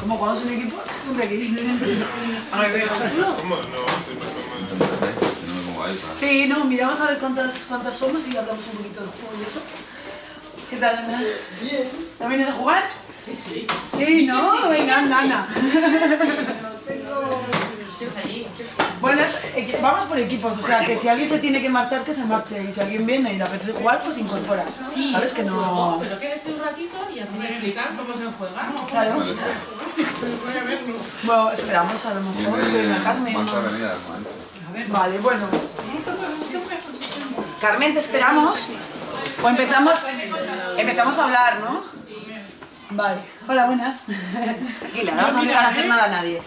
¿Cómo jugamos en equipos? Ponte aquí. A ver, ¿Cómo? No, si no Sí, no, miramos a ver cuántas, cuántas somos y hablamos un poquito del juego y eso. ¿Qué tal, Ana? Bien. ¿No vienes a jugar? Sí, sí. Sí, ¿no? Venga, anda, Ana. Bueno, es- eh, vamos por equipos, o sea, que si alguien se tiene que marchar, que se marche. Y si alguien viene y le apetece jugar, pues incorpora. Sí, ¿Sabes que no...? Pero quédese un ratito y así me explican cómo se juega. Claro. Bueno, esperamos a lo mejor que venga Carmen. ¿no? Vale, bueno. Carmen, te esperamos. O empezamos, empezamos a hablar, ¿no? Vale. Hola, buenas. Tranquila, no vamos a obligar a hacer nada a nadie.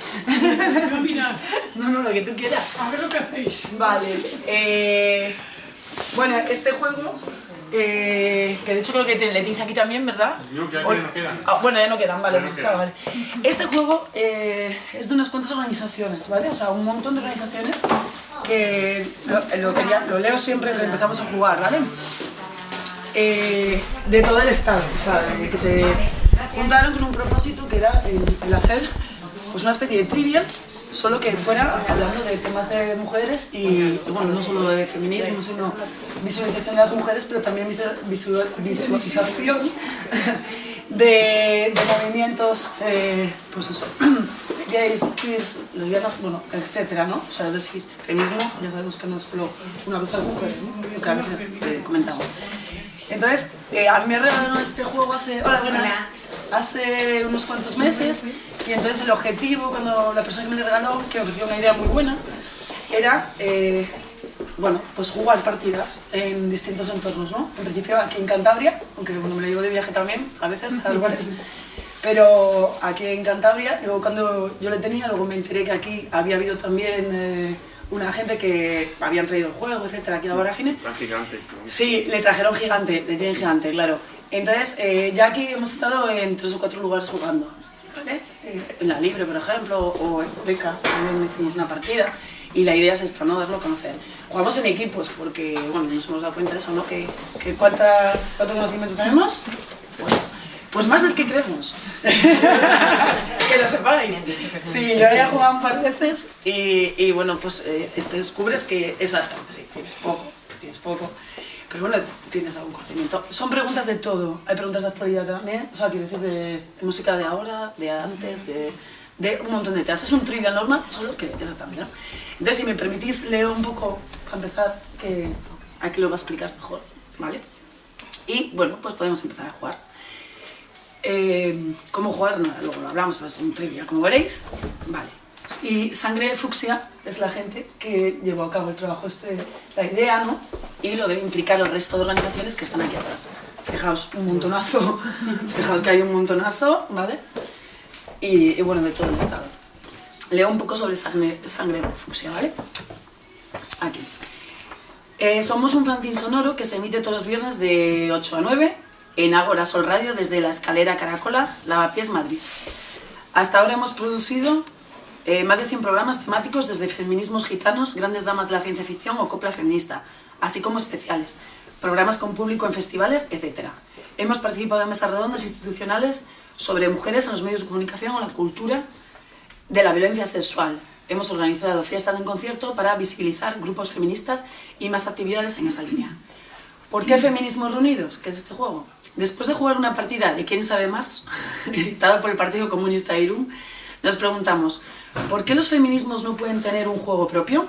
Mira, No, no, lo que tú quieras. a ver lo que hacéis. Vale. eh, bueno, este juego, eh, que de hecho creo que te- le tienes aquí también, ¿verdad? No, que aquí O- no quedan. Ah, bueno, ya no quedan, vale, no pues está, vale. Este juego eh, es de unas cuantas organizaciones, ¿vale? O sea, un montón de organizaciones que lo, lo quería- lo leo siempre que empezamos a jugar, ¿vale? Eh, de todo el estado, o sea, de que se juntaron con un propósito que era el, hacer pues una especie de trivia, solo que fuera hablando de temas de mujeres y, bueno, no solo de feminismo, sino visualización de las mujeres, pero también visual- visual- visualización de, movimientos, eh, pues eso, gays, queers, lesbianas, bueno, etcétera, ¿no? O sea, es decir, feminismo, ya sabemos que no es solo una cosa de mujeres, que a veces eh, comentamos. Entonces, eh, a mí me regalaron este juego hace, hola, buenas, hace unos cuantos meses y entonces el objetivo, cuando la persona que me lo regaló, que me pareció una idea muy buena, era, eh, bueno, pues jugar partidas en distintos entornos, ¿no? En principio aquí en Cantabria, aunque bueno, me lo llevo de viaje también, a veces, a lugares, pero aquí en Cantabria, luego cuando yo le tenía, luego me enteré que aquí había habido también eh, una gente que habían traído el juego, etcétera, aquí a la vorágine, Tan gigante. como- Sí, le trajeron gigante, le tienen gigante, claro. Entonces, eh, ya aquí hemos estado en tres o cuatro lugares jugando, ¿vale? Eh, en la Libre, por ejemplo, o en Beca, también hicimos una partida. Y la idea es esta, ¿no? Darlo a conocer. Jugamos en equipos, porque, bueno, nos hemos dado cuenta de eso, ¿no? Que, que cuánta, cuánto conocimiento tenemos, bueno, pues más del que creemos. que lo sepáis. Sí, yo he jugado un par de veces y, y bueno, pues eh, te descubres que exactamente, sí, tienes poco, tienes poco. Pero bueno, tienes algún conocimiento. Son preguntas de todo. Hay preguntas de actualidad también. O sea, quiero decir, de, música de ahora, de antes, de, de un montón de temas. Es un trivial normal, solo que exactamente, ¿no? Entonces, si me permitís, leo un poco, para empezar, que aquí lo va a explicar mejor, ¿vale? Y bueno, pues podemos empezar a jugar. Eh, ¿Cómo jugar? No, luego lo hablamos, pero es un trivia, como veréis. Vale. Y Sangre Fucsia es la gente que llevó a cabo el trabajo, este, la idea, ¿no? Y lo debe implicar el resto de organizaciones que están aquí atrás. Fijaos, un montonazo. Fijaos que hay un montonazo, ¿vale? Y, y bueno, de todo el estado. Leo un poco sobre Sangre, sangre Fucsia, ¿vale? Aquí. Eh, somos un fanzine sonoro que se emite todos los viernes de 8 a 9 en Ágora Sol Radio desde la escalera Caracola, Lavapiés, Madrid. Hasta ahora hemos producido eh, más de 100 programas temáticos desde feminismos gitanos, grandes damas de la ciencia ficción o copla feminista, así como especiales, programas con público en festivales, etc. Hemos participado en mesas redondas institucionales sobre mujeres en los medios de comunicación o la cultura de la violencia sexual. Hemos organizado fiestas en concierto para visibilizar grupos feministas y más actividades en esa línea. ¿Por qué Feminismos Reunidos? ¿Qué es este juego? Después de jugar una partida de ¿Quién sabe más?, editada por el Partido Comunista Irún, nos preguntamos, ¿por qué los feminismos no pueden tener un juego propio?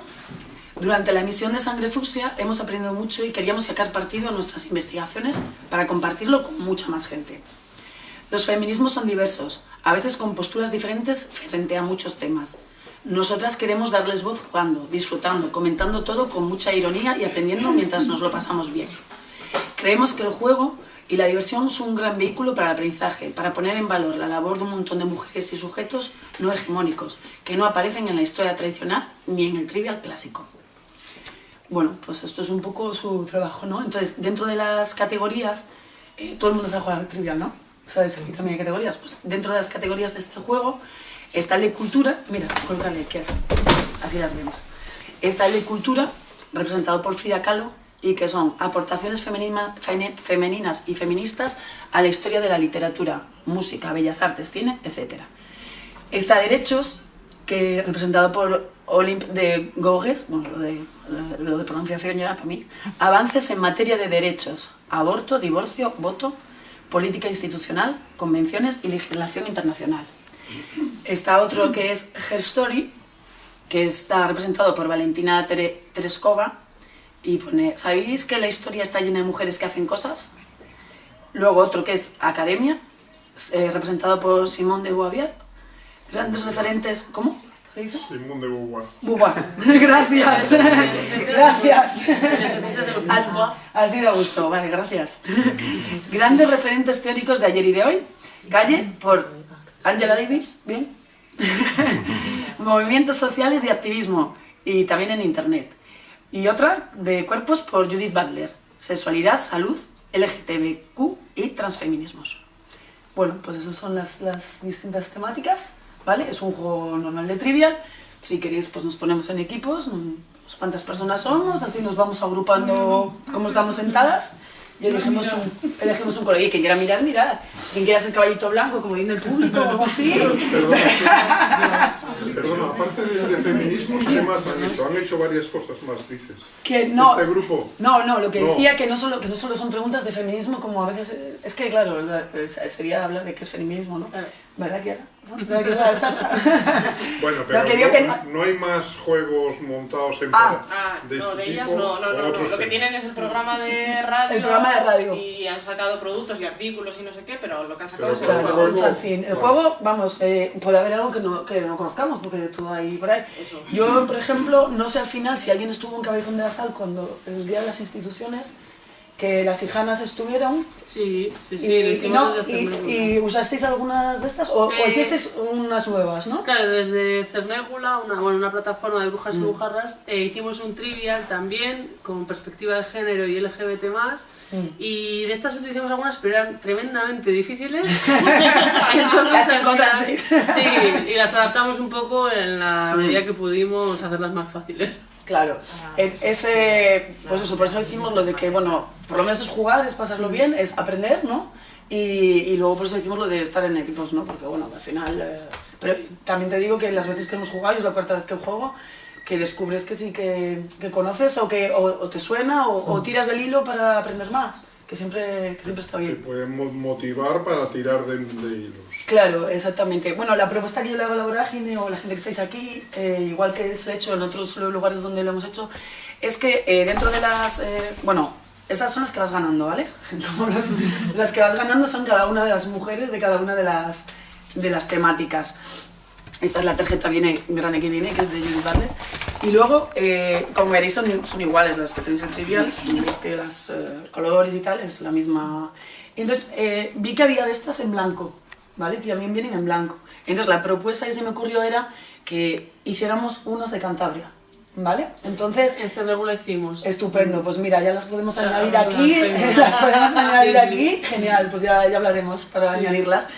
Durante la emisión de Sangre Fucsia hemos aprendido mucho y queríamos sacar partido a nuestras investigaciones para compartirlo con mucha más gente. Los feminismos son diversos, a veces con posturas diferentes frente a muchos temas. Nosotras queremos darles voz jugando, disfrutando, comentando todo con mucha ironía y aprendiendo mientras nos lo pasamos bien. Creemos que el juego y la diversión son un gran vehículo para el aprendizaje, para poner en valor la labor de un montón de mujeres y sujetos no hegemónicos, que no aparecen en la historia tradicional ni en el trivial clásico. Bueno, pues esto es un poco su trabajo, ¿no? Entonces, dentro de las categorías, eh, todo el mundo sabe jugar al trivial, ¿no? ¿Sabes? Aquí también hay categorías. Pues dentro de las categorías de este juego está el de cultura. Mira, colócale, que así las vemos. Está el de cultura, representado por Frida Kahlo, y que son aportaciones femeninas y feministas a la historia de la literatura, música, bellas artes, cine, etc. Está Derechos, que representado por Olymp de Gogues, bueno, lo de, pronunciación ya para mí, avances en materia de derechos, aborto, divorcio, voto, política institucional, convenciones y legislación internacional. Está otro que es Her Story, que está representado por Valentina Tere- Tereskova, y pone, ¿sabéis que la historia está llena de mujeres que hacen cosas? Luego otro que es Academia, eh, representado por Simón de Beauvoir. Grandes referentes, ¿cómo? ¿Qué dices? Simón de Beauvoir. Beauvoir. Gracias. gracias. Has, has ido a gusto, vale, gracias. Grandes referentes teóricos de ayer y de hoy. Calle por Angela Davis, bien. Movimientos sociales y activismo, y también en internet. Y otra de cuerpos por Judith Butler. Sexualidad, salud, LGTBQ y transfeminismos. Bueno, pues esas son las, las distintas temáticas, ¿vale? Es un juego normal de trivial. Si queréis, pues nos ponemos en equipos, mm, pues cuántas personas somos, así nos vamos agrupando como estamos sentadas y elegimos un, elegimos un color. Y quien quiera mirar, mirar. Quien quiera ser caballito blanco, como dice el público o algo así. Perdona, perdona, aparte de, de feminismos, ¿qué más han hecho? Han hecho varias cosas más, dices. Que no, Este grupo. No, no, lo que No. decía que no, solo, que no solo son preguntas de feminismo, como a veces... Es que, claro, la- eh, sería hablar de qué es feminismo, ¿no? ¿Verdad, que la charla? Bueno, pero No, que digo no, que no- no hay más juegos montados en Ah. Ah, de no, este de ellas tipo no, no, no, no. Lo que tienen es el programa de radio. El programa de radio. Y han sacado productos y artículos y no sé qué, pero lo que han sacado Pero es el juego. el juego-. El vamos, eh, puede haber algo que no, que no conozcamos, porque de todo hay por ahí. Eso. Yo, por ejemplo, no sé al final si alguien estuvo en Cabezón de la Sal cuando el Día de las Instituciones, que las hijanas estuvieron Sí, sí, sí, y, y no, y, y usasteis algunas de estas o, o Eh, hicisteis unas nuevas, ¿no? Claro, desde Cernégula, una, bueno, una plataforma de Mm. brujas y bujarras, eh, hicimos un trivial también con perspectiva de género y LGBT+. Mm. Y de estas utilizamos algunas, pero eran tremendamente difíciles. Entonces, Las encontrasteis. Sí, y las adaptamos un poco en la medida que pudimos hacerlas más fáciles. Claro, E- ese, pues eso, por eso decimos lo de que, bueno, por lo menos es jugar, es pasarlo bien, es aprender, ¿no? Y, y luego por eso decimos lo de estar en equipos, ¿no? Porque, bueno, al final... eh, pero también te digo que las veces que hemos jugado, y es la cuarta vez que juego, que descubres que sí que, que conoces o que o, o te suena o, o tiras del hilo para aprender más, que siempre, que siempre está Que bien. pueden mo- motivar para tirar de, de hilos. Claro, exactamente. Bueno, la propuesta que yo le hago a la vorágine o la gente que estáis aquí, eh, igual que se ha hecho en otros lugares donde lo hemos hecho, es que eh, dentro de las... eh, bueno, estas son las que vas ganando, ¿vale? Las, las que vas ganando son cada una de las mujeres de cada una de las, de las temáticas. Esta es la tarjeta viene, grande que viene, que es de Judith Butler. Y luego, eh, como veréis, son, son iguales las que tenéis en Trivial. Veis que los colores y tal es la misma. Y entonces, eh, vi que había de estas en blanco, ¿vale? Y también vienen en blanco. Entonces, la propuesta que se me ocurrió era que hiciéramos unos de Cantabria, ¿vale? Entonces, En Cernégula hicimos. Estupendo, pues mira, ya las podemos Ya, añadir las aquí, tengo. las podemos añadir Sí, sí. aquí, genial, pues ya, ya hablaremos para añadirlas.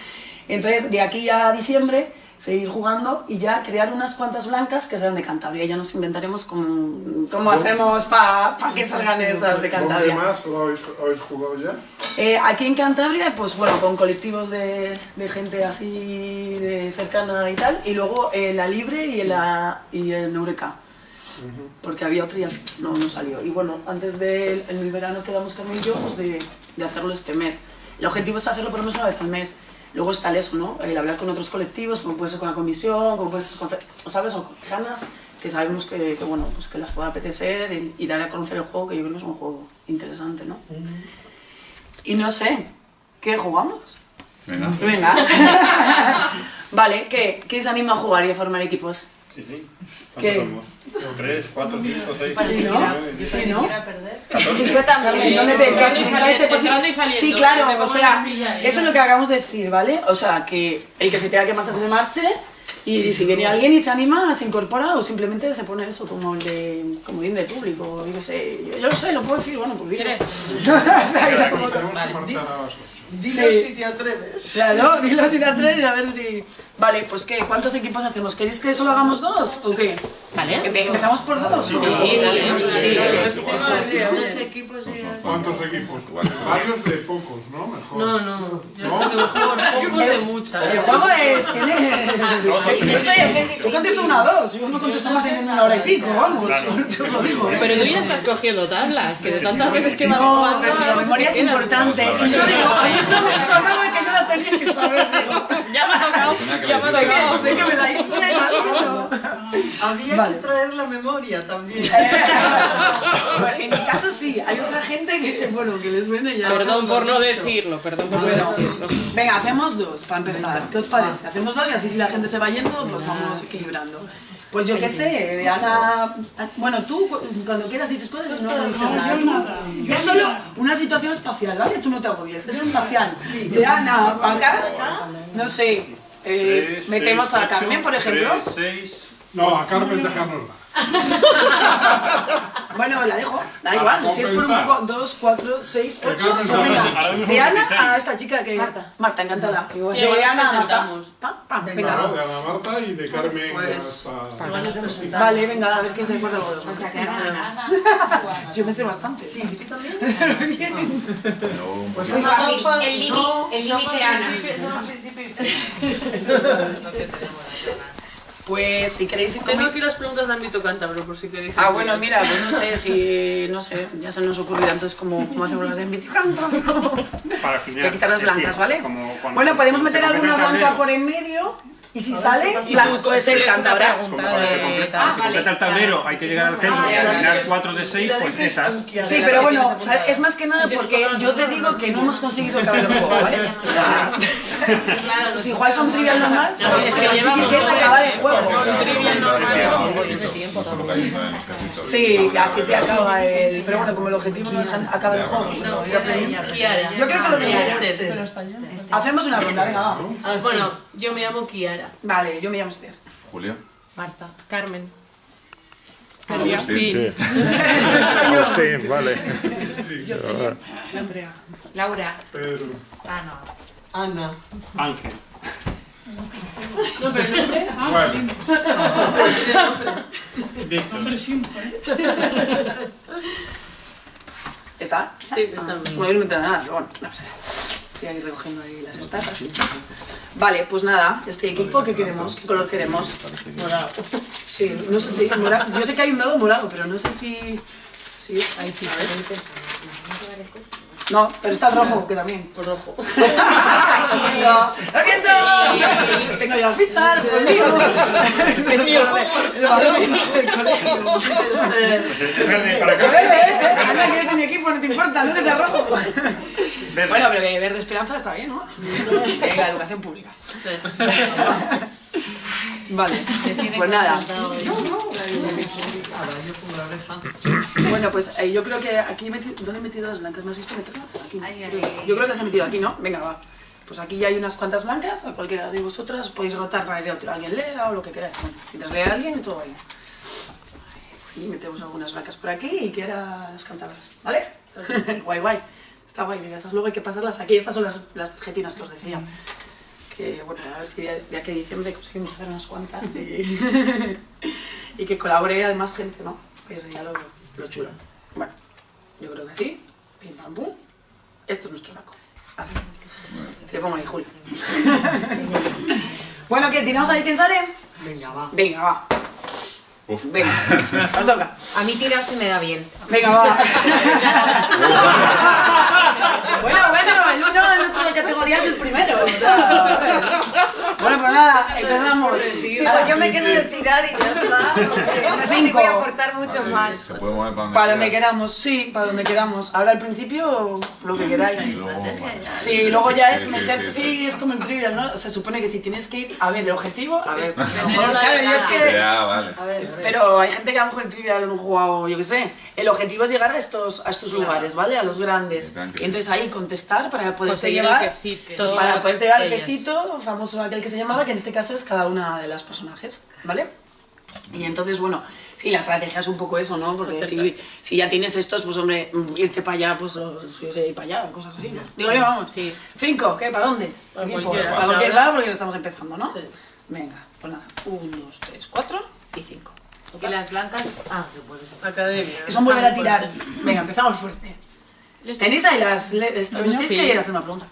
Entonces, de aquí a diciembre, seguir jugando y ya crear unas cuantas blancas que sean de Cantabria. Ya nos inventaremos cómo, cómo hacemos para que salgan esas de ¿Dónde Cantabria. más lo habéis, habéis jugado ya? Eh, aquí en Cantabria, pues bueno, con colectivos de, de gente así de cercana y tal, y luego en la Libre y en, la, y en Eureka, porque había otra y no, no salió. Y bueno, antes del el verano quedamos Carmen y yo pues de, de hacerlo este mes. El objetivo es hacerlo por lo menos una vez al mes. Luego está el eso, ¿no? El hablar con otros colectivos, como puede ser con la comisión, como puede ser con, ¿sabes? O con ganas, que sabemos que, que, bueno, pues que las pueda apetecer y, y dar a conocer el juego, que yo creo que es un juego interesante, ¿no? Y no sé, ¿qué jugamos? Venga. Venga. vale, ¿qué? ¿Quién se anima a jugar y a formar equipos? Sí, sí. ¿Qué? ¿Cuántos somos? ¿Tres, cuatro, cinco, seis? Sí, ¿no? nueve? Sí, ¿no? Yo también. ¿Dónde te, Entrando y dónde saliendo, te posi- entrando y saliendo, Sí, claro, o sea, esto es lo que acabamos de decir, ¿vale? O sea, que el que se tenga que marchar se marche y si viene alguien y se anima, se incorpora o simplemente se pone eso como el de comodín de público, yo qué sé, yo, yo lo sé, lo puedo decir, bueno, pues dilo. ¿Quieres? O sea, como- Vale. Dilo Sí. si te atreves. Claro, dilo si te atreves a ver si... Vale, pues ¿qué? ¿Cuántos equipos hacemos? ¿Queréis que solo hagamos dos o qué? Vale. Empe- ¿Empezamos por dos? Sí, dale. Equipos. ¿Cuántos equipos? Varios de pocos, ¿no? Mejor. No, no. Yo creo que mejor pocos de muchas. El juego es... Tiene... Yo soy el Tú contestas una o dos, yo no contesto más en una hora y pico, vamos. Yo os lo digo. ¿eh? Pero tú ya estás cogiendo tablas, que de tantas veces que vas No, pero la no memoria es queda. importante. Y yo digo, eso me sonaba que yo la tenía que saber. Digo, Ya me ha tocado. Ya me ha tocado. sé que me la hice. Había Vale. que traer la memoria también. En mi caso sí, hay otra gente que, bueno, que les viene ya. Perdón por no decirlo, perdón por no decirlo. venga, hacemos dos para empezar. ¿Qué os parece? Hacemos dos y así si la gente se va yendo, pues vamos equilibrando. Pues yo qué sé, Ana. Bueno, tú cu- cuando quieras dices cosas y no dices nada. Tú- Es solo una situación espacial, ¿vale? Tú no te agobies, es espacial. De Ana para acá, no sé. eh, metemos a Carmen, por ejemplo. No, a Carmen dejárnosla. Bueno, la dejo, da igual. ¿cómo Si es por un poco, dos, cuatro, seis, Que ocho, Carmen pues sabe, venga. ahora mismo De Ana 26. a esta chica que. Marta. Marta, encantada. Igual De Ana a Marta. Venga, de Ana Marta y de Carmen Pues, hasta... Vale, venga, a ver quién se acuerda de los dos. Yo me sé bastante. Sí, tú también. Pero un Pues El límite no. el límite Ana. Pues si queréis ir Tengo aquí las preguntas de ámbito cántabro, por si queréis. Ah, bueno, mira, pues no sé si. No sé, ya se nos ocurrirá entonces cómo, cómo hacemos las de Enviticanta, pero. Para Voy final. a quitar las decir, blancas, ¿vale? Bueno, podemos meter alguna el blanca tablero. por en medio y si sale, la, es cántabra. Como cuando se completa, se completa el tablero, hay que llegar al centro y Ah, al final dices- 4 de y 6, la pues esas. Sí, pero bueno, es más que nada porque yo te digo que no hemos conseguido acabar el juego, ¿vale? O sea, si jugáis a un trivial normal, sabéis Es que que lo es acabar el juego. un trivial normal Sí, que así se acaba el... Pero bueno, como el objetivo no es acabar el juego. Yo creo que lo tenéis. Este. Hacemos una ronda, venga, va. Ah. Bueno, yo me llamo Kiara. Vale, yo me llamo Esther. Julio. Marta. Carmen. Agustín. Agustín, vale. Laura. Pedro. Ah, no. Ana. Ángel. No, pero no. Bueno, Víctor. Hombre, siempre. ¿Está? Sí, está bien. No voy a inventar nada, pero bueno, no sé. Estoy ahí recogiendo ahí las fichas. Vale, pues nada, este equipo, ¿qué queremos? ¿Qué color queremos? Morado. Sí, no sé si morado. Yo sé que hay un dado morado, pero no sé si. Sí, ahí sí. No, pero está el rojo, que también. Por rojo. ¡Lo siento! Tengo ya las fichas, conmigo. El mío, el balón del colegio. Es Anda, que eres de mi equipo, no te importa, no eres el rojo. Bueno, pero que verde esperanza está bien, ¿no? Venga, educación pública. Vale, pues nada. No, no. Bueno, pues eh, yo creo que aquí he metido... ¿Dónde he metido las blancas? ¿Me has visto meterlas? Aquí. Yo creo que las he metido aquí, ¿no? Venga, va. Pues aquí ya hay unas cuantas blancas, a cualquiera de vosotras podéis rotar para que otro- alguien lea o lo que queráis. Mientras lea alguien, todo ahí. Y metemos algunas blancas por aquí y que ahora las cantamos, ¿vale? guay, guay. Está guay, mira, estas luego hay que pasarlas aquí. Estas son las, las tarjetinas que os decía. Que bueno, a ver si de, de aquí a diciembre conseguimos hacer unas cuantas y, y que colabore además gente, ¿no? Pues sería lo, lo chulo. Bueno, yo creo que sí. Pim pam pum. Esto es nuestro naco. Vale. Te pongo ahí, Julio. bueno, ¿qué? ¿Tiramos ahí quién sale? Venga, va. Venga, va. Uf. Venga, os toca. A mí tirar se me da bien. Venga, va. bueno, bueno, uno en otra categoría es el primero. o sea, bueno, pues nada, empezamos. Digo, yo me quedo en el tirar y ya está. No sé si Cinco. voy a aportar mucho Vale, más. Se puede mover para donde Para donde queramos, sí, para donde queramos. Ahora al principio, lo que queráis. Luego. Sí, luego ya es meter. sí, es como el trivial, ¿no? Se supone que si tienes que ir. A ver, el objetivo. A ver, pues, claro, yo es que. Ya, vale. A ver, a ver. Pero hay gente que a lo mejor el trivial no ha jugado, yo qué sé. El objetivo es llegar a estos, a estos lugares, ¿vale? A los grandes. Entonces ahí contestar para poderte Conseguir el llevar. quesito. Entonces, para poderte llevar el quesito, famoso aquel que se llamaba, que en este caso es cada una de las personajes, ¿vale? Y entonces, bueno, sí, la estrategia es un poco eso, ¿no? Porque si, si ya tienes estos, pues hombre, mm, irte para allá, pues o- yo sé, ir para allá, cosas así, ¿no? Digo yo, vamos. Sí. Cinco, ¿qué? ¿Para dónde? Para cualquier lado porque estamos empezando, ¿no? Sí. Venga, pues nada. Un, dos, tres, cuatro y cinco. Y las blancas. Ah, que puedes hacer. Academia. Eso volver a tirar. Venga, empezamos fuerte. ¿Tenéis ahí las... Nos tenéis Sí. que hacer una pregunta.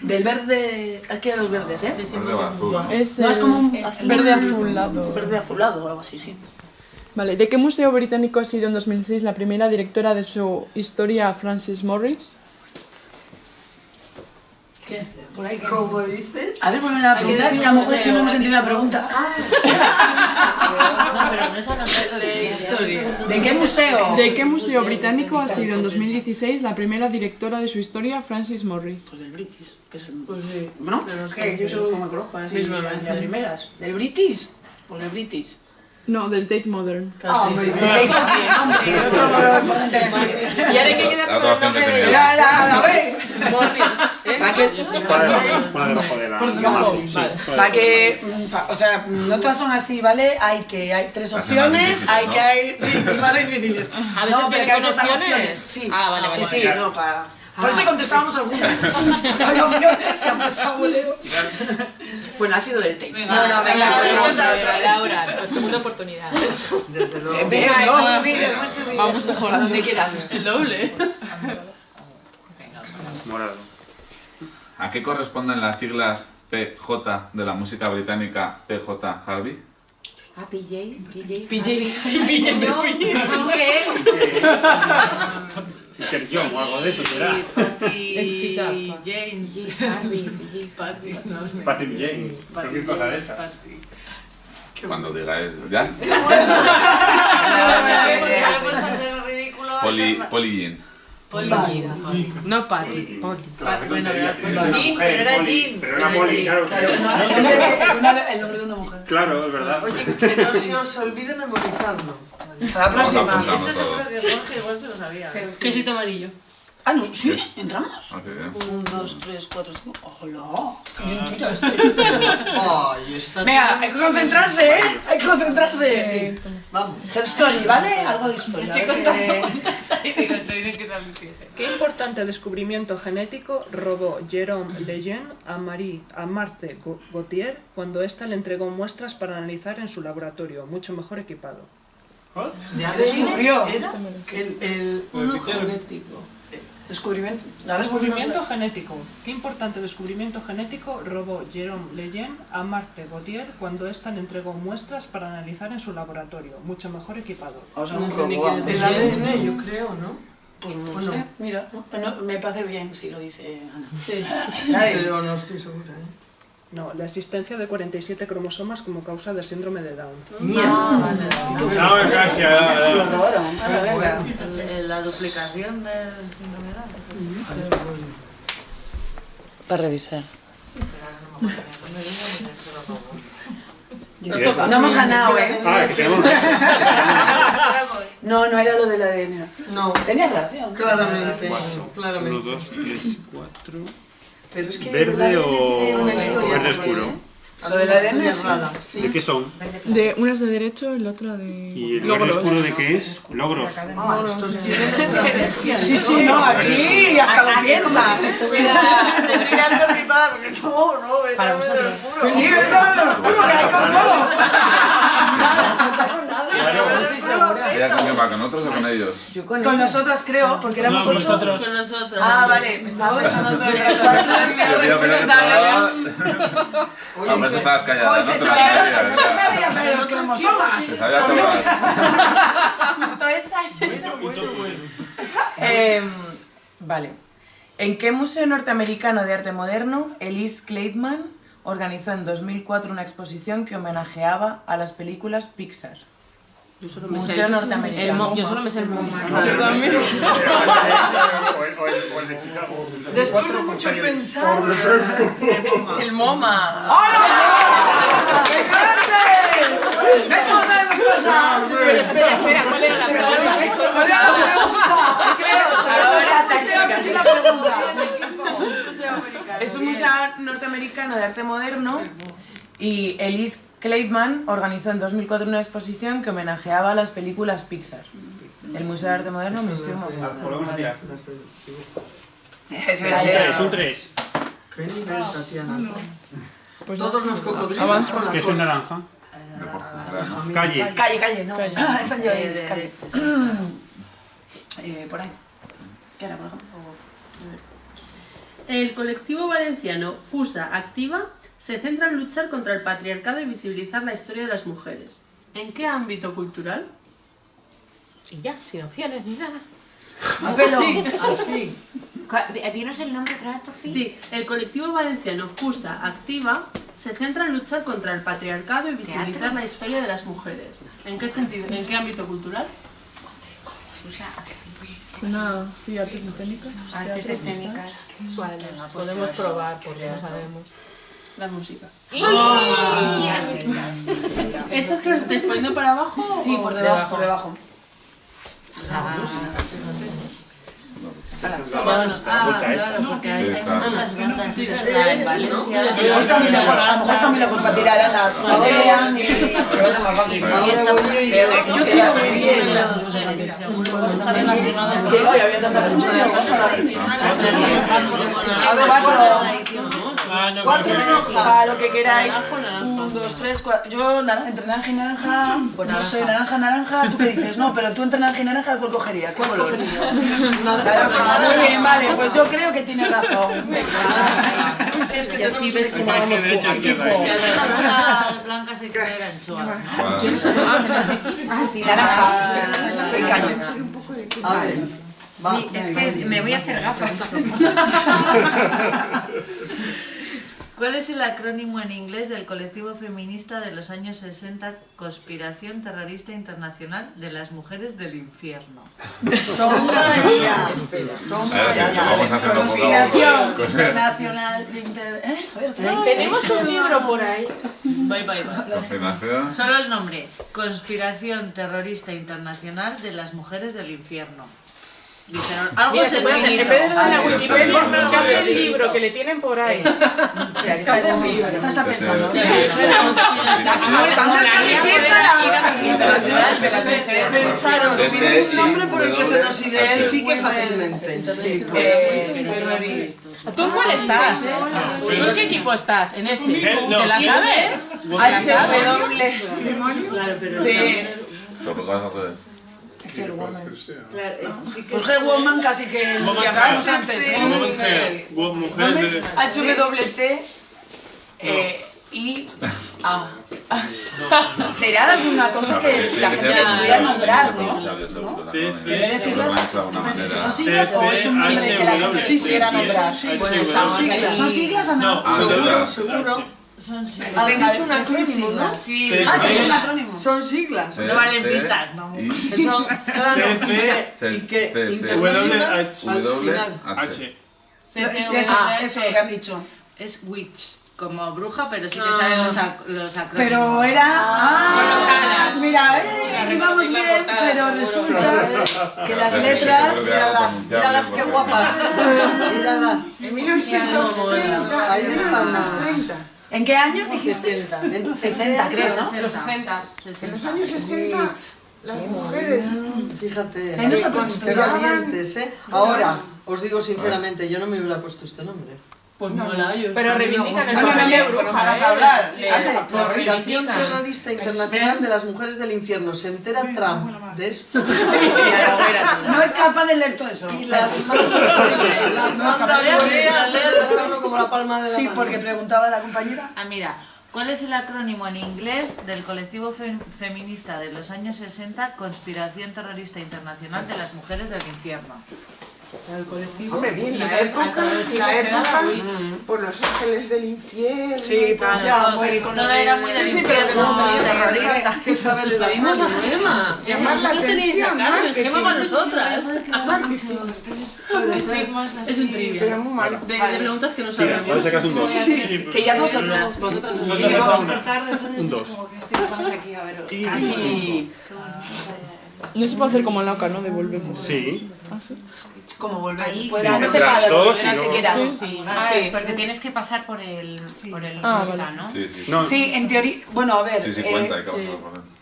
Del verde... Aquí hay dos verdes, ¿eh? Verde o azul. Es, No, es como un azul- verde azulado. Verde azulado o algo así, sí. Vale, ¿de qué museo británico ha sido en 2006 la primera directora de su historia, Frances Morris? ¿Qué? Por ahí. ¿Cómo dices? A ver, ponme la pregunta, es que a lo mejor es que no hemos entendido la pregunta. No, pero no es a De historia. ¿De qué museo? ¿De qué museo británico ha sido en 2016 la primera directora de su historia, Frances Morris? Pues del British, que es el... Pues sí. ¿No? Yo solo me conozco así, las primeras. ¿Del British? Pues del British. No, del Tate Modern. Ah, hombre, Tate el otro lo importante era ese. Y ahora hay que quedarse La con el nombre de. Ya, ya, ¿la ves? De la... Vale. debajo Para de que, mm, o sea, no todas son así, ¿vale? Hay que, hay tres opciones, hay que hay, sí, más difíciles. A veces no, pero viene que hay opciones. Sí, Ah, vale, sí, vale, sí, vale. no, para... Por eso contestábamos algunas. Había opciones que han pasado Leo. Bueno, ha sido del Tate. No, no, venga, cuenta otra. Laura, con segunda oportunidad. Desde luego. Bien, no, sí, subir. Vamos mejor. A donde quieras. El doble. Morado. ¿A qué corresponden las siglas PJ de la música británica PJ Harvey? Ah, PJ, PJ. PJ. ¿Qué? Peter John o algo de eso será. Es chica. James. Patrick James. Cualquier cosa de esas. Cuando digáis, ¿ya? Poli, Poli Jean. No, Patty. Polly. Bueno, era Pero era Poli, Jean. Pero era Poli, claro. El nombre de- una- mujer. Claro, es verdad. Oye, que no se os olvide memorizarlo. Para la próxima. A Esto seguro que Jorge igual se lo sabía. Quesito amarillo. Ah, no, sí, entramos. Ah, qué bien. Un, dos, tres, cuatro, cinco. ¡Hola! ¡Qué bien tira este! Ay, está. Venga, hay que concentrarse, ¿eh? Hay que concentrarse. Vamos. Her story, ¿vale? Algo de historia. Estoy contando qué- Digo, tiene que salir siete. ¿Qué importante descubrimiento genético robó Jérôme Lejeune a Marie a Marthe Gautier cuando ésta le entregó muestras para analizar en su laboratorio, mucho mejor equipado? ¿De Descubrió. Era el, el... Uno genético. Descubrimiento. ¿La Descubrimiento genético. ¿Qué importante descubrimiento genético robó Jérôme Lejeune a Marthe Gautier cuando ésta le entregó muestras para analizar en su laboratorio, mucho mejor equipado? O sea, No un sé ni quién es. El ADN, yo creo, ¿no? Pues no Pues sé. no. Mira, no, no, me parece bien si lo dice Ana. Sí. Pero no estoy segura, ¿eh? No, la existencia de 47 cromosomas como causa del síndrome de Down. Mierda. No, casi. Anda, venga. El- La duplicación del síndrome de Down. Para revisar. No hemos ganado, ¿eh? Ah, que tenemos. No, no era lo del ADN. No, Tenías relación. claramente. Claramente. 1, 2, 3, 4. Pero es que el ¿Verde ADN o tiene una o historia verde oscuro? ¿eh? Lo Alguna ADN, historia sí. rara, ¿De sí. qué son? De, una es de derecho y la otra de ¿Y el verde logros. oscuro de qué es? Logros. Ah, estos tienen estrategia. Sí, sí, no, aquí hasta lo piensa. Estoy tirando flipada porque no, no, es Para vosotros. Sí, no, no, juro que hay control. Claro. Estoy segura. ¿Ella con quién va? ¿Con otros o con ellos? Con nosotras creo, porque éramos ocho. Con nosotros. Ah, vale, me estaba pensando todo el rato. Se pero que estaba- estaba... Eso estabas callada, ¿no? Te sabía- sabías, no sabías de los cromosomas. Te sabías todas. Justo esa, esa. Em, vale. ¿En qué museo norteamericano de arte moderno Elise Kleitman organizó en 2004 una exposición que homenajeaba a las películas Pixar? Yo solo me sé el- norteamericano. el Yo solo me sé el MoMA. Yo también. O el- el- el de Chicago. Después de mucho pensar. El MoMA. ¡Qué grande! ¿Ves cómo sabemos cosas? Espera, espera, ¿cuál era la pregunta? ¿Cuál era la pregunta? Ahora se explica, di la pregunta. Es un museo norteamericano de arte moderno y Elise Kleitman organizó en 2004 una exposición que homenajeaba a las películas Pixar. El Museo de Arte Moderno, Museo Volvemos a tirar. Es Un verdad. 3, un 3. ¿Qué nivel, Tatiana? Pues Todos los cocodrilos con la Que es un naranja. Calle. Calle, calle, no. Es San Joaquín, calle. Eh, por ahí. ¿Qué era, por ejemplo? El colectivo valenciano Fusa Activa se centra en luchar contra el patriarcado y visibilizar la historia de las mujeres. ¿En qué ámbito cultural? Y ya, sin opciones ni nada. A pelo. Sí. Así. Dinos el nombre otra vez, por fin. Sí, el colectivo valenciano Fusa Activa se centra en luchar contra el patriarcado y visibilizar Teatro. la historia de las mujeres. ¿En qué sentido? ¿En qué ámbito cultural? Fusa Una, sí, artes escénicas. Artes escénicas. Podemos probar porque no sabemos. La música. ¿Estas que las estáis poniendo para abajo? Sí, por debajo, por debajo. Bueno, Ah, Puta esa. claro, porque hay, Sí, hay está. muchas bandas, Sí, es verdad. verdad, en Valencia. Igual también lejos, a lo mejor también lejos para tirar andas. Jodean y que va a ser más fácil. Ahora voy yo tiro muy bien. A ver, cuatro. Ah, no, Cuatro pero- rojas. Para lo que queráis. Naranja naranja. Un, dos, tres, cuatro. Yo nar- entre naranja y naranja. No sé, naranja, naranja. ¿Tú qué dices? No, pero tú entre naranja y naranja, ¿cuál cogerías? ¿Qué color? Naranja. Muy bien, vale. Pues yo creo que tienes razón. Si es que tenemos ves derecha, equipo. blancas se quedan anchoas, ¿no? Vale. Naranja. Caño. A ver. Va. Es que me voy a hacer gafas. ¿Cuál es el acrónimo en inglés del colectivo feminista de los años 60 Conspiración Terrorista Internacional de las Mujeres del Infierno? Toma ya. Vamos la Conspiración ¿Eh? Otra vez. Tenemos un libro por ahí. Bye, bye, bye. Solo el nombre. Conspiración Terrorista Internacional de las Mujeres del Infierno. Dijeron, algo Mira, se puede hacer, en vez de de la Wikipedia, buscarte el libro que le tienen por ahí. Entendido, esta está pensando. Pensaros en un nombre por el que se nos identifique fácilmente. Sí, Eh, ¿Tú en cuál estás? ¿Tú en qué equipo estás? ¿En ese? ¿Te la sabes? HW. Pero ¿por qué vas hacer eso? Claro, eh, sí que Pues G Woman casi que Vamos que hablábamos antes. ¿eh? Vamos a ver. Wo- Mujeres de... HWT eh, y A. Será alguna cosa que la gente les pudiera nombrar, ¿no? En vez de siglas, de alguna manera. ¿son siglas o es un nombre que la gente sí quisiera nombrar? Bueno, estamos ahí. ¿Son siglas o no? Ah, Seguro, seguro. Son siglas. Has Venga, dicho un acrónimo, ¿no? Sí, T, Ah, ¿te has hecho un acrónimo? Son siglas. No valen pistas, no. Son, claro, y que, C, y que C, C, internacional W, al final. H. Eso, eso que han dicho. Es witch, como bruja, pero sí que saben los, ac- los acrónimos. Pero era. Ah, mira, eh, íbamos bien, pero resulta que las letras. Míralas, míralas qué guapas. Míralas. En 1930. Ahí están las 30. ¿En qué año dijiste? En 60, creo, ¿no? En los 60. En los años 60, las mujeres, fíjate, nos lo qué valientes, ¿eh? Ahora, os digo sinceramente, yo no me hubiera puesto este nombre. Pues mola, yo Pero reivindican el No, no, no, papel de no, pero bruja, vamos ¿eh? a hablar. Reivindican. terrorista internacional de las mujeres del infierno. Se entera Trump de esto No es capaz de leer todo eso. y las manda, a Corea antes de dejarlo como la palma de la Sí, mano. porque preguntaba la compañera. Ah, mira, ¿cuál es el acrónimo en inglés del colectivo fe- feminista de los años 60 Conspiración Terrorista Internacional de las Mujeres del Infierno? Hombre, bien, la época, la época, por los ángeles del infierno. Sí, pues pues ya, muy- era muy del Sí, sí, pero que no infierno, tenía terrorista. que saber el Pedimos a acrónimo. Gema. Llamar la atención. Gema para nosotras. Puede ser. Es un trivia. Pero muy mal. De, de preguntas que no sabemos. Ahora sacas un 2. Que ya vosotras, vosotras os. Un 2. Estamos aquí a ver. Casi. No se puede hacer como loca, ¿no? Devolvemos. Sí. ¿Ah, sí? ¿Cómo volver? Ahí, Puedes claro. moverte para Dos lo y que quieras que luego- quieras. Sí, Ah, sí, sí. porque tienes que pasar por el, por el Ah, vale. ¿no? Sí, sí. No, Sí, en teoría. Bueno, a ver. Sí, sí, eh, cuenta, sí. él.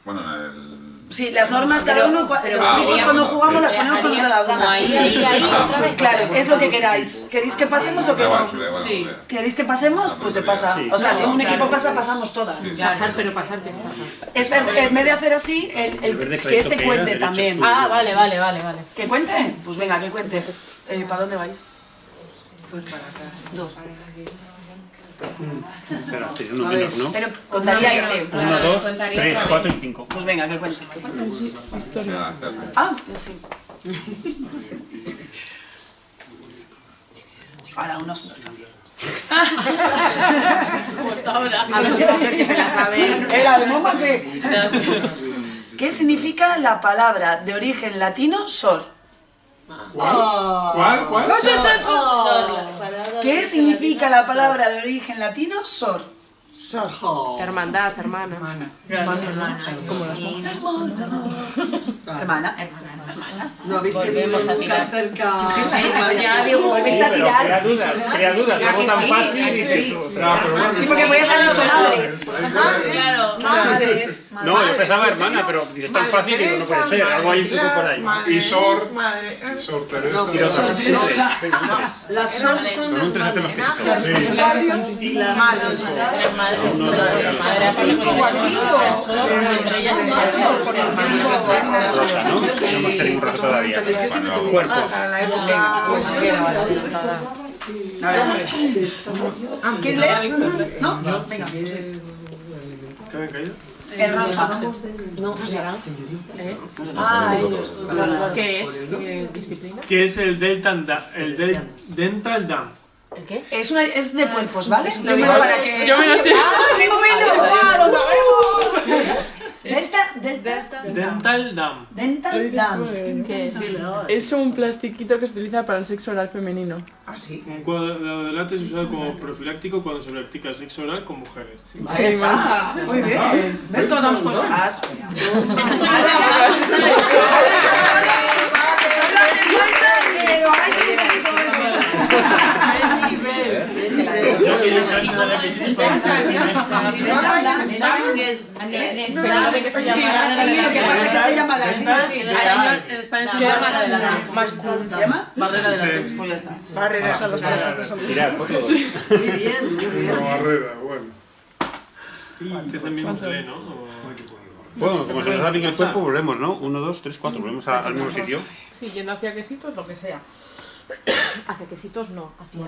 Bueno, en el... Sí, las normas cada uno, pero los Ah, grupos bueno, cuando jugamos sí. las ponemos cuando nos da la Como gana. ahí, ahí, ahí, Ah. otra vez. Claro, es lo que queráis. ¿Queréis que pasemos o que no? sí. ¿Queréis que pasemos? Pues se pasa. O sea, si un equipo pasa, pasamos todas. Pasar, pero pasar, ¿qué es pasar? Es ver- en vez de hacer así, el, que este que cuente también. Ah, vale, vale, vale, vale. ¿Que cuente? Pues venga, que cuente. Eh, ¿Para dónde vais? Dos. Espera, sería uno menos, ¿no? Pero contaría este. Uno, dos, contaría tres, otra cuatro y cinco. Pues venga, que cuente. Ah, sí. Ahora uno súper fácil. Justo ahora. A ver, que me la sabéis. ¿Era de momo qué? ¿Qué significa la palabra de origen latino sor? ¿Cuál? ¿Cuál? ¿Qué significa la palabra de origen latino sor? Hermandad, hermana. Hermana. Sí. Hermana. No habéis tenido nunca cerca. Ya digo, Volvéis a tirar. crea dudas, crea dudas, ¿A algo que tan fácil ¿A y que dices sí? tú, porque podías haber dicho madre. Claro. Madres. No, yo pensaba hermana, pero dices tan fácil y digo, no puede ser, algo hay un truco por ahí. Y Sor, Sor Teresa. Pero Sor. Venga, un tres. Las son son las madres. Tres madres, tres madres, entre ellas es Rosa, ¿no? No hemos tenido un rosa todavía. Cuerpos. ¿Quieres leer? ¿No? Venga. ¿Qué habían caído? El rosa. Ah, ¿Qué es? ¿Qué disciplina? ¿Qué es el Delta? El del Dental Dam. ¿El qué? Es, una, es de cuerpos, ¿vale? Yo Lo digo para que... Yo me lo sé. ¡Ah, qué bueno! ¡Lo sabemos! Delta, delta, Dental Dam. dental dam. ¿Qué es? Es un plastiquito que se utiliza para el sexo oral femenino. Ah, sí. Un cuadrado de látex usado como profiláctico cuando se practica sexo oral con mujeres. Ahí está. Muy bien. ¿Ves cómo damos cosas? Esto es una se llama así. En español, se llama la de la Más. ¿Se llama? barrera de la Pues ya está. barreras a los por todos. Muy bien, muy bien. Barrera, bueno. Que mismo que lee, ¿no? Bueno, como se nos da bien el cuerpo, volvemos, ¿no? Uno, dos, tres, cuatro, volvemos a- al mismo sitio. Sí, yendo hacia quesitos, lo que sea. Hacia quesitos no, hacia...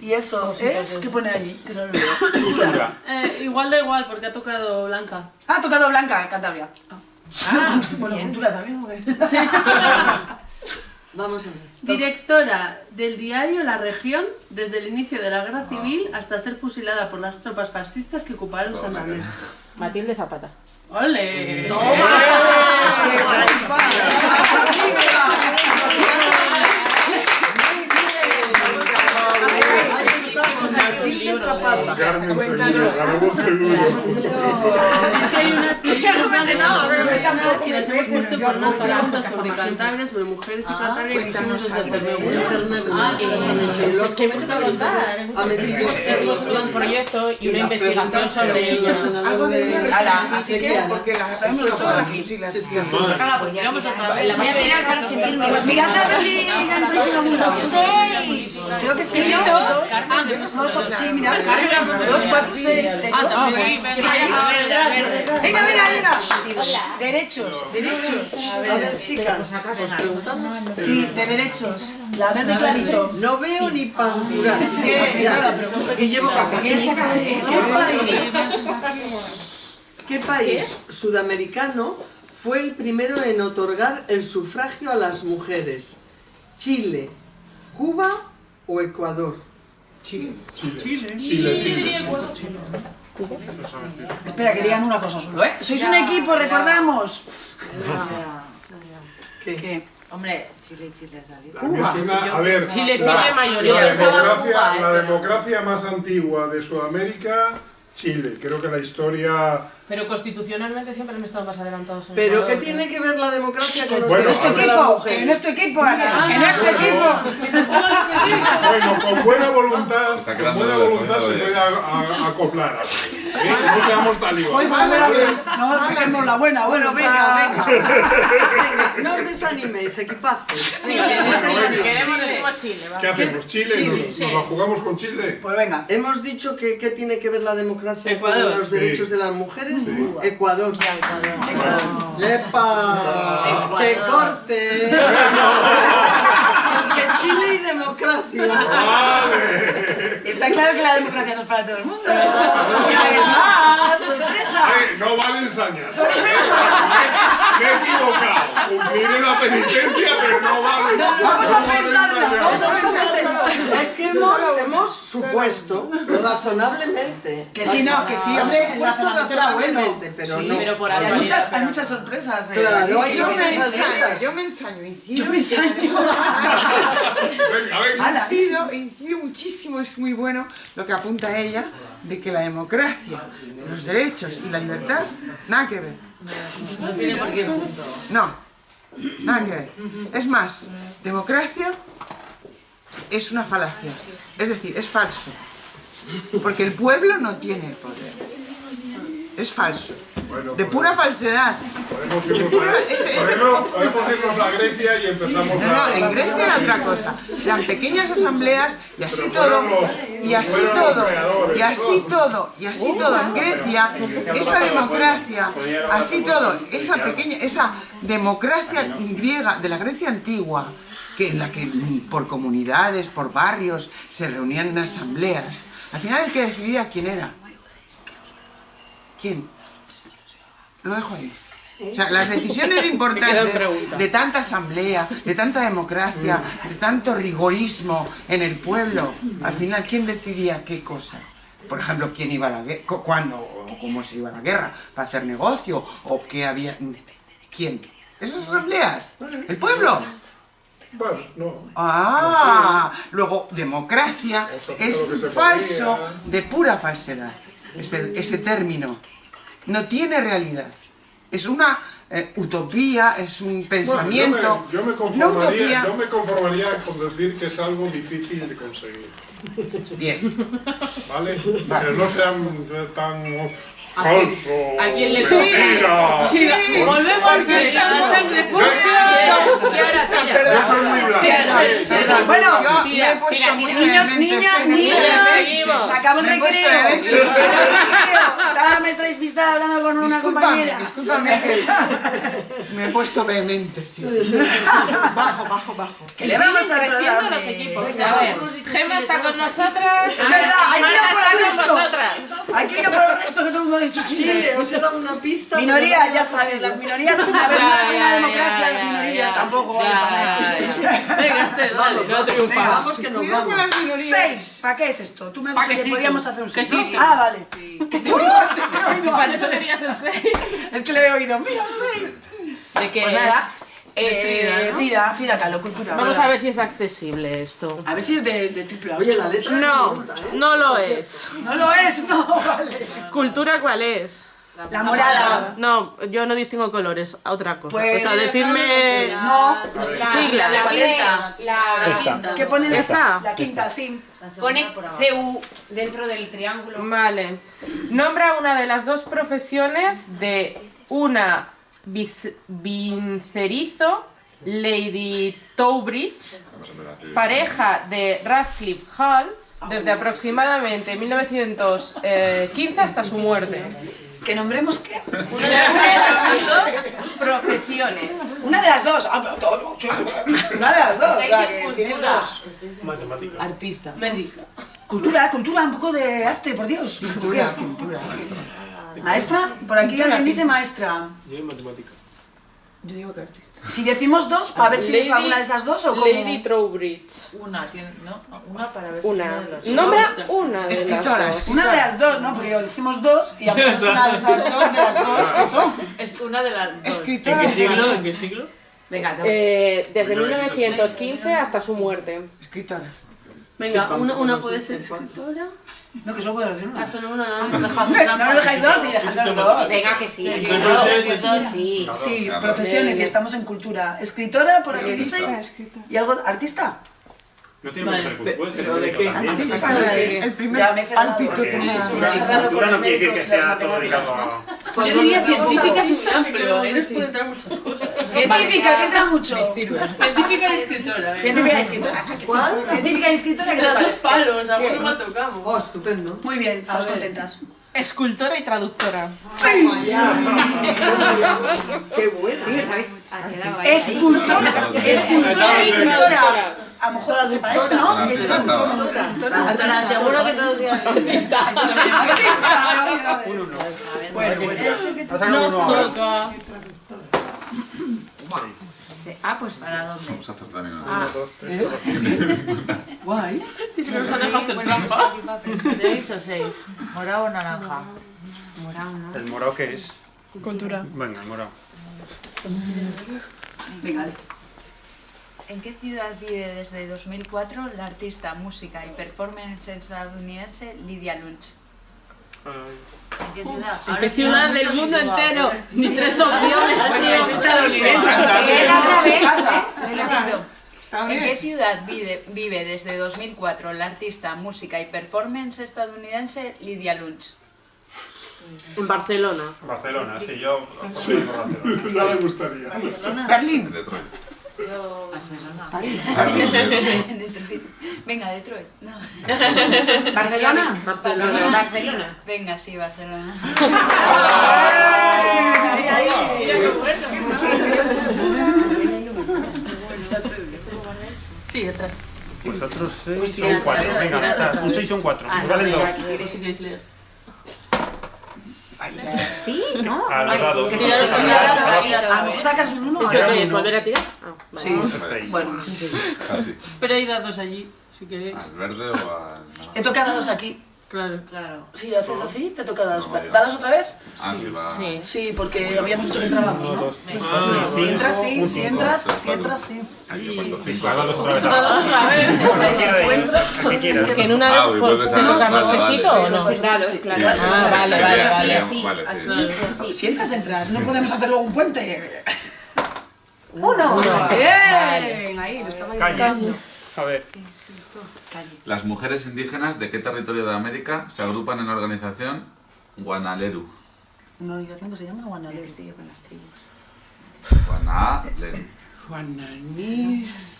Y eso es... ¿Qué pone allí? Que no lo veo. Eh, igual da igual, porque ha tocado Blanca. Ah, ha tocado Blanca, Cantabria. Ah, bueno, cultura también. ¿o qué? Vamos a ver. Directora del diario La Región desde el inicio de la guerra civil hasta ser fusilada por las tropas fascistas que ocuparon Santander. Matilde Zapata. ¡Ole! Carmen Sevilla, Es que hay unas que hay unas las hemos puesto con unas preguntas sobre Cantabria, sobre mujeres y Cantabria que hicimos desde Cervelló. Ah, que las han hecho. Es que me un proyecto y una las investigación sobre ella. Algo de así que... Porque la Sabemos todo aquí. voy a mirar para sentirme Pues mirad a ver si ya entráis en algún lado. ¡Seis! Creo que sí, sí, mirad. Dos, cuatro, seis. Ah, también. Venga, venga, venga. Derechos, derechos. A ver, chicas, os preguntamos. Sí, de derechos. La verde clarito. No veo ni jurar. Ya, Y llevo café. ¿Qué país, ¿Qué país sudamericano fue el primero en otorgar el sufragio a las mujeres? ¿Chile, Cuba o Ecuador? Chile, Chile. Espera, que digan una cosa solo, ¿eh? Sois un equipo, recordamos. ¿Qué? Hombre, Chile, Chile, ¿sabes? A ver, Chile, la- Chile, mayoría. La democracia, Cuba, la democracia más antigua de Sudamérica, Chile. Creo que la historia... Pero constitucionalmente siempre han estado más adelantados en Pero ¿qué tiene que ver la democracia con los Bueno, derechos de las equipo, mujeres? en este equipo, Ana, en este equipo. Bueno, con buena voluntad, con buena voluntad se fondo, puede acoplar. ¿eh? No seamos talibanes. No, saquemos la buena, Bueno, venga, venga. No os desaniméis, equipazos. Chile, si queremos decimos Chile. ¿Qué hacemos? ¿Chile? ¿Nos, la jugamos con Chile? Pues venga. Hemos dicho que qué tiene que ver la democracia con los derechos de las mujeres. Sí. Ecuador. ¡Epa! ¡Que corte! que Chile y democracia. ¡Vale! Está claro que la democracia no es para todo el mundo. Una vez más, sorpresa. Eh, no valen sañas. Me he equivocado. Cumpliré la penitencia, pero no vale. Vamos a no vale pensarla, sañas. vamos a Exactamente. Es que hemos, hemos supuesto razonablemente. Que sí, no, que sí, Hemos supuesto razonablemente, pero Sí, no. pero por Hay muchas, hay muchas sorpresas. eh. Claro, hay Sí, Yo me sorpresas yo me ensaño, incido. Yo me ensaño. Venga, venga. Ala. Incido, incido muchísimo, es muy bueno lo que apunta ella de que la democracia, los derechos y la libertad, nada que ver. No tiene por qué. No, nada que ver. Es más, democracia es una falacia. Es decir, es falso. Porque el pueblo no tiene el poder. Es falso. Bueno, De pura falsedad. Podemos irnos, pura- a, es- es de- podemos, podemos irnos a Grecia y empezamos No, no, a... en Grecia era otra cosa. Eran pequeñas asambleas y así todo, los- y así todo, y así todo, y así todo. En Grecia, esa democracia, así todo, esa pequeña, esa democracia griega de la Grecia antigua, que en la que mm, por comunidades, por barrios, se reunían en asambleas. Al final el que decidía quién era. ¿Quién? Lo dejo ahí. O sea, las decisiones importantes de tanta asamblea, de tanta democracia, de tanto rigorismo en el pueblo, al final, ¿quién decidía qué cosa? Por ejemplo, quién iba a la guerra, cuándo o cómo se iba a la guerra, para hacer negocio, o qué había... ¿Quién? ¿Esas asambleas? ¿El pueblo? Bueno, no. Ah, luego democracia es falso de pura falsedad. Ese, ese término no tiene realidad. Es una eh, utopía, es un pensamiento. Bueno, yo, me, yo, me una conformaría, utopía. yo me conformaría con decir que es algo difícil de conseguir. Bien. ¿Vale? Pero no sean tan falso. ¿A quién le mentira. Sí, volvemos a la sangre tira. Yo soy muy tira. Bueno, niños, niñas, niños, se acabó el recreo. Estaba la maestra despistada hablando con una compañera. discúlpame me he puesto vehemente, sí, sí. Bajo, bajo, bajo. Que le vamos al creciendo programa. los equipos. A ver, Gema Chile, está con nosotras. Es verdad, hay que ir a por el resto. Hay que ir a por el resto que todo el mundo dicho Chile. Chile, os he dado una pista. Minoría, no ya sabes, las minorías, a ver, no es una democracia, las minorías tampoco. vale para nada. Venga, Esther, dale, no Venga, triunfa. vamos que nos vamos. Seis, ¿para qué es esto? Tú me has dicho que podíamos hacer un seis. Ah, vale. Que te he oído, te he oído Para antes. eso tenías el 6. Es que le he oído, mira, un seis. ¿De qué Pues es? Eh, Frida, ¿no? Frida, Frida Kahlo, cultura. Vamos ¿verdad? a ver si es accesible esto. A ver si es de, de triple A. Oye, la letra No, ¿eh? no lo es. No lo es, no, vale. ¿Cultura cuál es? La morada. No, yo no distingo colores, a otra cosa. Pues- o sea, decirme No. siglas. La quinta. La Esta. quinta. ¿Qué pone Esa. La quinta, sí. Pone CU dentro del triángulo. Vale. Nombra una de las dos profesiones de una vincerizo, Lady Towbridge, pareja de Radcliffe Hall, desde aproximadamente 1915 hasta su muerte. ¿Que nombremos qué? Una de las dos profesiones. Una de las dos. Ah, pero todo. Una de las dos. O sea, que tienes dos. Matemática. Artista. Médica. Cultura, cultura, un poco de arte, por Dios. Cultura, cultura. Maestra, por aquí alguien dice maestra. Yo en matemática. Yo digo que artista. Si decimos dos, a ver si es alguna de esas dos o cómo. Lady Trowbridge. Una, tiene- ¿no? Una para ver si Una. una de las Nombra una de las Escritora, dos. Una de las dos, ¿no? Porque decimos dos y a es una de esas dos de las dos que son. Es una de las dos. ¿En Escritora. qué siglo? ¿En qué siglo? Venga, dos. Eh, desde 1915 hasta su muerte. Escritora. Venga, una, una puede ser escritora. No, que solo puedo decir una. Ah, solo una, no, no, no, me dejáis dos y dejad dos. Venga, que sí. Sí. Sí, profesiones y estamos en cultura. Escritora, por aquí dice. ¿Y algo? ¿Artista? No tiene Vale. que ser puede ser ¿Pero de qué? El primer Ya me he cerrado. pálpito cultura no quiere decir que sea todo matemáticas. A... Yo diría científica es muy amplio, ahí nos sí. puede entrar muchas cosas. Científica, que entra mucho. Científica y escritora. ¿eh? Científica y escritora. ¿Cuál? Científica y escritora, ¿qué te Las dos palos, alguno mal tocamos. Oh, estupendo. Muy bien, estamos contentas. Escultora y traductora. Ya. Qué buena. Sí, ¿sabéis? Ahí. Escultora, escultora y escritora. A lo mejor se parece, ¿no? Escultora, escultora. Ahora, seguro que traducía artista. Artista. Bueno, bueno. Toca. Sí. Ah, pues ¿Para dónde? Vamos a hacer también Ah. una. Guay. Y si nos han dejado hacer trampa. ¿Seis o seis? ¿Morado o naranja? morado, ¿no? ¿El morado qué es? Cultura. Venga, el morado. Venga, ¿En qué ciudad vive desde 2004 la artista, música y performance estadounidense Lydia Lunch? ¿En qué ciudad? ¿En qué ciudad del mundo entero? Ni tres opciones. Bueno, es estadounidense. ¿eh? ¿En qué ciudad vive, vive desde 2004 la artista, música y performance estadounidense Lydia Lunch? En Barcelona. Barcelona, sí, yo... Sí, Barcelona. Ya me gustaría. Berlín. Yo, Barcelona. Venga, Detroit. No. ¿Barcelona? Barcelona. Barcelona. Venga, sí, Barcelona. Ay, ay, ay. Sí, detrás. Pues otros seis son cuatro. Venga, un seis son cuatro. Ah, Nos valen dos. Por si queréis leer. Sí, ¿no? A los dados. que sí, a los A los dados. dados. A lo mejor sacas un uno. ¿Eso qué es? ¿Volver a tirar? Ah, vale. Sí. Bueno, Casi. Pero hay dados allí, si queréis. ¿Al verde o al.? he tocado dos aquí. Claro. Claro. Si haces así, te toca dados. No, ¿Dados otra vez? Ah, sí, va. Sí. Sí, porque habíamos dicho que entrábamos, ¿no? Ah, Si entras, sí. Si entras, si entras, sí. Pues dados otra vez. Dados otra vez. El que en una Ah, vez te dar- toca más vale, pesito vale. o no. Claro, Ah, vale, vale, vale. sí, vale, sí. Así, así. Si entras, entras. No podemos hacer luego un puente. Uno. Uno. Bien. Ahí, lo estaba. A ver. Las mujeres indígenas de qué territorio de América se agrupan en la organización Guanaleru? Una organización que se llama Guanalero. Estoy yo con las tribus. Guanaleru. Guananís.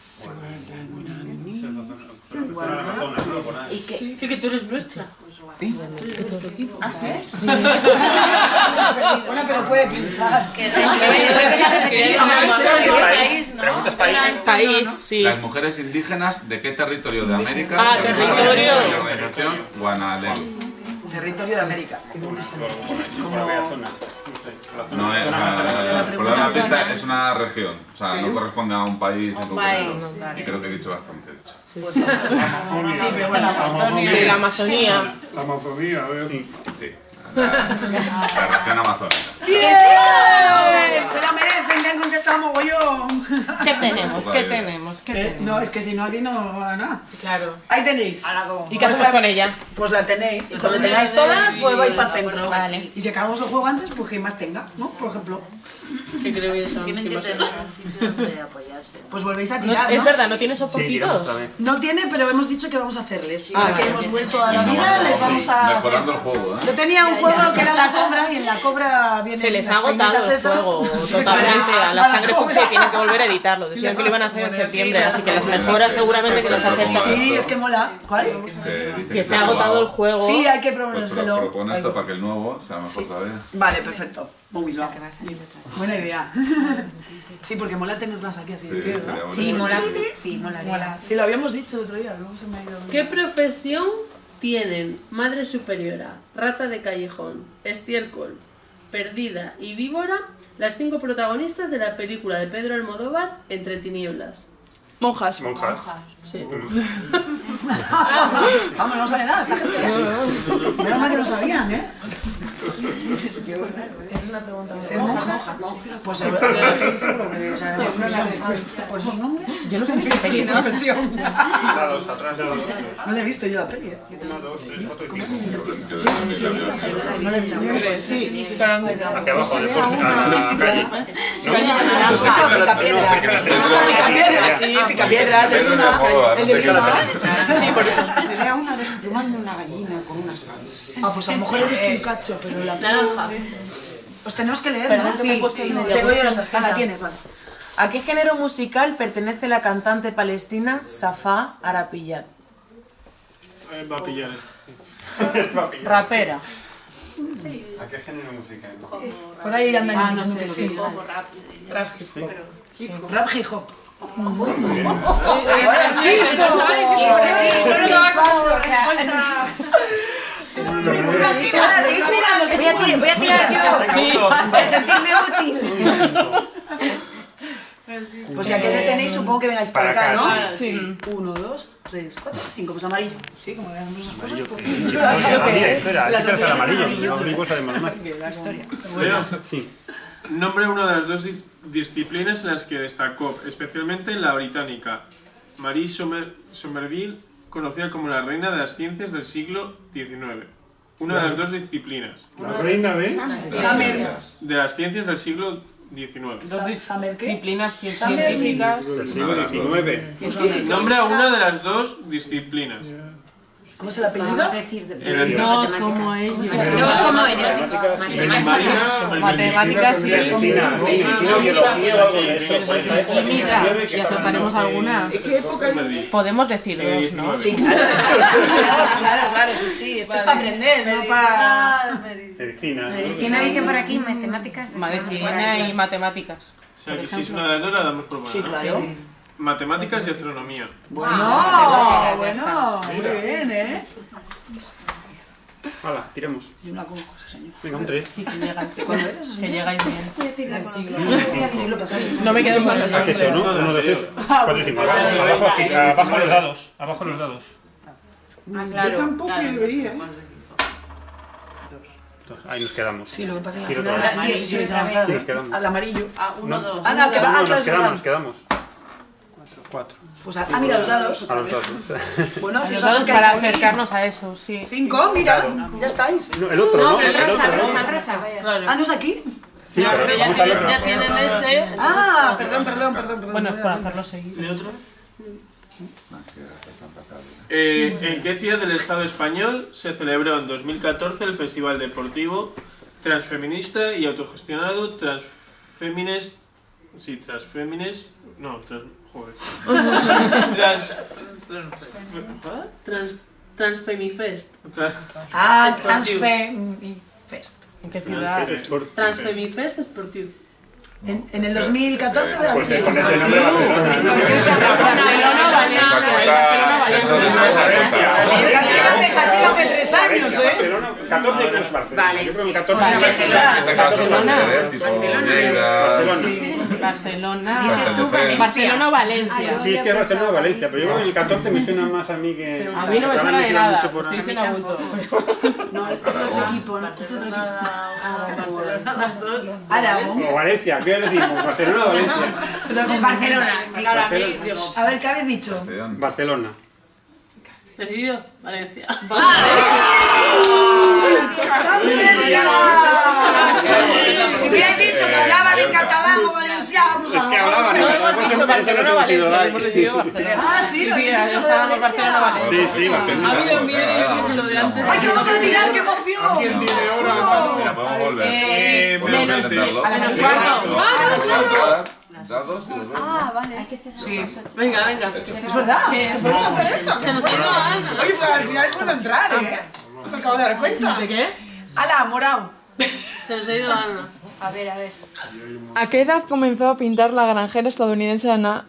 ¿Y qué? Sí, que tú eres nuestra. ¿Eh? Tú eres de nuestro equipo. ¿Ah, sí? Bueno, pero puede pensar. Preguntas país. País, sí. Las mujeres indígenas de qué territorio de América Ah, territorio. en la organización Guanaleru? Territorio de América. No, eh, o sea, por dar una pista, es una región. O sea, no corresponde a un país en concreto. Y creo que he dicho bastante, de hecho. Sí, pero bueno. De la Amazonía. La Amazonía, a ver. Sí. Región amazónica. ¡Bien! Se la merecen, que han contestado mogollón. ¿Qué tenemos? Pues ¿Qué tenemos? ¿Qué Eh, tenemos? No, es que si no aquí no va nada. Claro. Ahí tenéis. ¿Y qué hacemos con ella? Pues la tenéis. Y cuando Pues tengáis todas, pues vais para el centro. Vale. Y si acabamos el juego antes, pues que más tenga, ¿no? Por ejemplo. ¿Qué creo que son? Tienen ¿Qué que tener un sitio donde apoyarse. Pues volvéis a No- tirar, es ¿no? verdad, ¿no tiene soportitos? No tiene, pero hemos dicho que vamos a hacerles. Y Ah, que vale. hemos vuelto a la vida, les vamos a... Mejorando el juego, Yo ¿eh? tenía un juego que era la cobra y en la cobra vienen Se les ha agotado el juego totalmente. A la sangre puse tienen que volver a editarlo. Decían que lo iban a hacer en septiembre, así que las mejoras seguramente que las aceptan. Sí, es que mola. ¿Cuál? Que, se ha agotado el juego. Sí, hay que Pues pro- proponérselo. propone esto para que el nuevo sea mejor todavía. Vale, perfecto. Muy bien. Buena idea. Sí, porque mola tenerlas aquí así. Sí, de pie, bonito. Sí, mola. Sí, mola. Mola. Sí, lo habíamos dicho el otro día, luego se me ha ido. ¿Qué profesión tienen Madre Superiora, Rata de Callejón, Estiércol, Perdida y Víbora las cinco protagonistas de la película de Pedro Almodóvar Entre Tinieblas? Monjas. Monjas. Sí. Vamos, no sabe nada esta gente. Menos mal que lo sabían, ¿eh? Es una pregunta. ¿Es? Pues ¿Por esos nombres? Yo no sé ni qué es una dados. No la he visto yo la peli. ¿eh? Uno, dos, tres, cuatro y ¿Cómo es? cinco. No la he visto. Sí, Hacia abajo, de calle. Picapiedra, sí, hecho, Moda, no sé qué. Sí, por eso. Sería una desplumando una gallina con unas aves. Ah, pues a lo mejor he visto un cacho, pero la Naranja. Os tenemos que leer, ¿no? medio. Tengo yo la tarjeta. Ah, la tienes, vale. ¿A qué género musical pertenece la cantante palestina Safa Arapillat? Eh, Va a pillar. Rapera. ¿A qué género musical? Por ahí andan Ah, no sé, que sí. sí. Rap. Rap hip hop. Rap hip hop. Ahora sí, jugando. Voy a, ti- voy a tirar yo. Para sentirme útil. Pues ya que le tenéis, supongo que vengáis para acá, ¿no? Sí. Uno, dos, tres, cuatro, cinco. Pues amarillo. Sí, como veamos esas cosas. Amarillo. pues- mira, espera, Las el amarillo. amarillo. No digo además más. La historia. Sí. Nombre una de las dos dis- disciplinas en las que destacó, especialmente en la británica. Marie Somer- Somerville, conocida como la reina de las ciencias del siglo XIX. Una de las dos disciplinas. La reina de... Summer. De las ciencias del siglo XIX. ¿Summer qué? Disciplinas científicas. Del siglo XIX. Nombra una de las dos disciplinas. ¿Cómo es el apellido? Podemos decir el- Dos como ellos. Dos como ellos. Matemáticas. Somerville. Matemáticas y eso. Pues química. XIX que Y acertaremos estaban, eh, alguna. ¿En qué época? Podemos decir Eh, dos, ¿no? 19. Sí, claro. Claro, claro, sí, sí. Esto es para aprender, no para... Medicina. Medicina dice por aquí, matemáticas. Medicina y matemáticas. O sea que si es una de las dos la damos por buena. Sí, claro. Matemáticas y astronomía. Bueno, bueno, muy bien, ¿eh? Hala, tiremos. Yo no la conozco, señor. Venga, un 3. Sí, que llegáis. ¿Cuándo eres? Que llegáis bien. Siglo. Del siglo pasado. No me quedo con los ¿A eso, no? Cuatro y. Abajo, aquí, abajo los dados. Abajo los dados. Yo tampoco debería, ¿eh? Ahí nos quedamos. Sí, lo que pasa es que al final las quedamos. Al amarillo. Ah, uno, No. dos. Ah, no, que va. Ah, No, claro, nos es quedamos, verdad. nos quedamos. Cuatro. Pues a- ah, mira, los dados. A los dados. Bueno, si os para aquí. acercarnos a eso, sí. Cinco, mira, ya estáis. No, el otro, No, ¿no? pero El el otro, ¿no? Ah, ¿no es aquí? Sí, No, pero pero ya tienen, ya tienen este. Ah, perdón, perdón, perdón, perdón. Bueno, es por hacerlo seguir. ¿De otro? Eh, ¿En qué ciudad del Estado español se celebró en 2014 el Festival Deportivo Transfeminista y Autogestionado Transfemines... Sí, Transfemines... No, trans... Joder. Trans... Trans, Transfemifest. trans- Ah. Transfemifest. ¿En qué ciudad? Es por- Transfemifest Sportiu. En, en el 2014 de la Pues sí. con ese nombre va a ser. Barcelona, Valencia. Barcelona, Valencia. Esa ha sido hace, ha sido hace tres años, ¿eh? Barcelona, 14 creo que es Barcelona. Vale. Yo creo que 14 ¿En qué ciudad? En este caso, Barcelona. Barcelona. Dices tú, Valencia. Barcelona o Valencia. Sí, es que es Barcelona o Valencia, pero yo creo que el 14 me suena más a mí que... A mí no me suena de nada. mucho por- Estoy diciendo a. No, es otro equipo, ¿no? Es otro equipo. Las dos. Aragón. O Valencia, ¿qué decimos? ¿Barcelona o Valencia? Barcelona. Claro, a mí, digo, A ver, ¿qué habéis dicho? Barcelona. Decidido. Valencia. Si hubierais dicho que hablaban en catalán o valenciano, Es que hablaban, No ¿eh? hemos Por eso- dicho por eso nos Barcelona o hemos ido Valencia. ahí. Hemos decidido Barcelona. Ah, sí, lo habéis dicho de. Barcelona. Sí, sí, Barcelona. Ha habido miedo yo creo que lo de antes. ¡Ay, que vamos a tirar! ¡Qué emoción! Mira, podemos volver. Eh, menos a cuarto. ¿no? Ah, Podemos claro. intentar Dados y los dos. Ah, vale. Hay que hacer Sí. Venga, venga. Es verdad. Hacer eso. Se nos ha ido Ana. Oye, pero al final es bueno entrar, ¿eh? Me acabo de dar cuenta. ¿De qué? ¡Hala, morado! Se nos ha ido Ana. A ver, a ver. ¿A qué edad comenzó a pintar la granjera estadounidense Anna,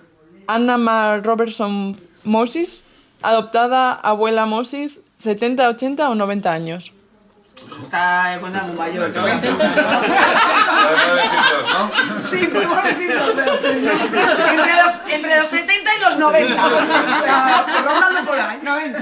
Anna Ma Robertson Moses, adoptada abuela Moses, 70, 80 o 90 años? Está muy mayor. ¿no? Podemos decir dos, ¿no? Sí, podemos decirlo. Entre los, entre los 70 y los 90. O sea, rondando por ahí. 90.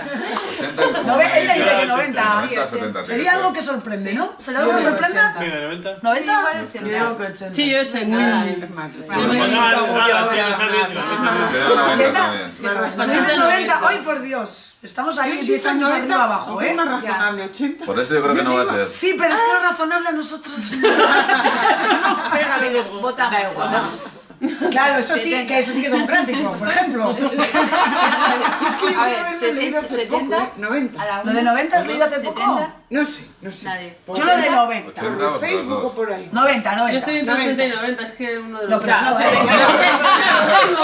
80 es Nove- ella dice que 90. 90, 70, sí, Sería algo que sorprende, ¿no? ¿Será algo que sorprenda? 80. Venga, 90. ¿90? Sí, Yo digo que 80. Sí, yo 80. Uy, Pues nada, nada, sí, me sale, sí, me sale. Pero 90 80. también. 80, 90. ¡Ay, por Dios! Estamos ahí 10 años arriba abajo, ¿eh? es más razonable, 80. Por eso yo creo que no va a ser. Sí, pero es que lo razonable a nosotros. Venga, vota. Claro, eso sí, que eso sí que es democrático, por ejemplo. Es que yo A una ver, vez lo he leído hace 70, poco, ¿eh? 90. A la ¿Lo de 90 has leído hace poco? 70. No sé, no sé. Nadie. Yo lo de 90. 80 Por Facebook o dos. por ahí. 90, 90. Yo estoy entre 90. 80 y 90, es que uno de No, los pero no,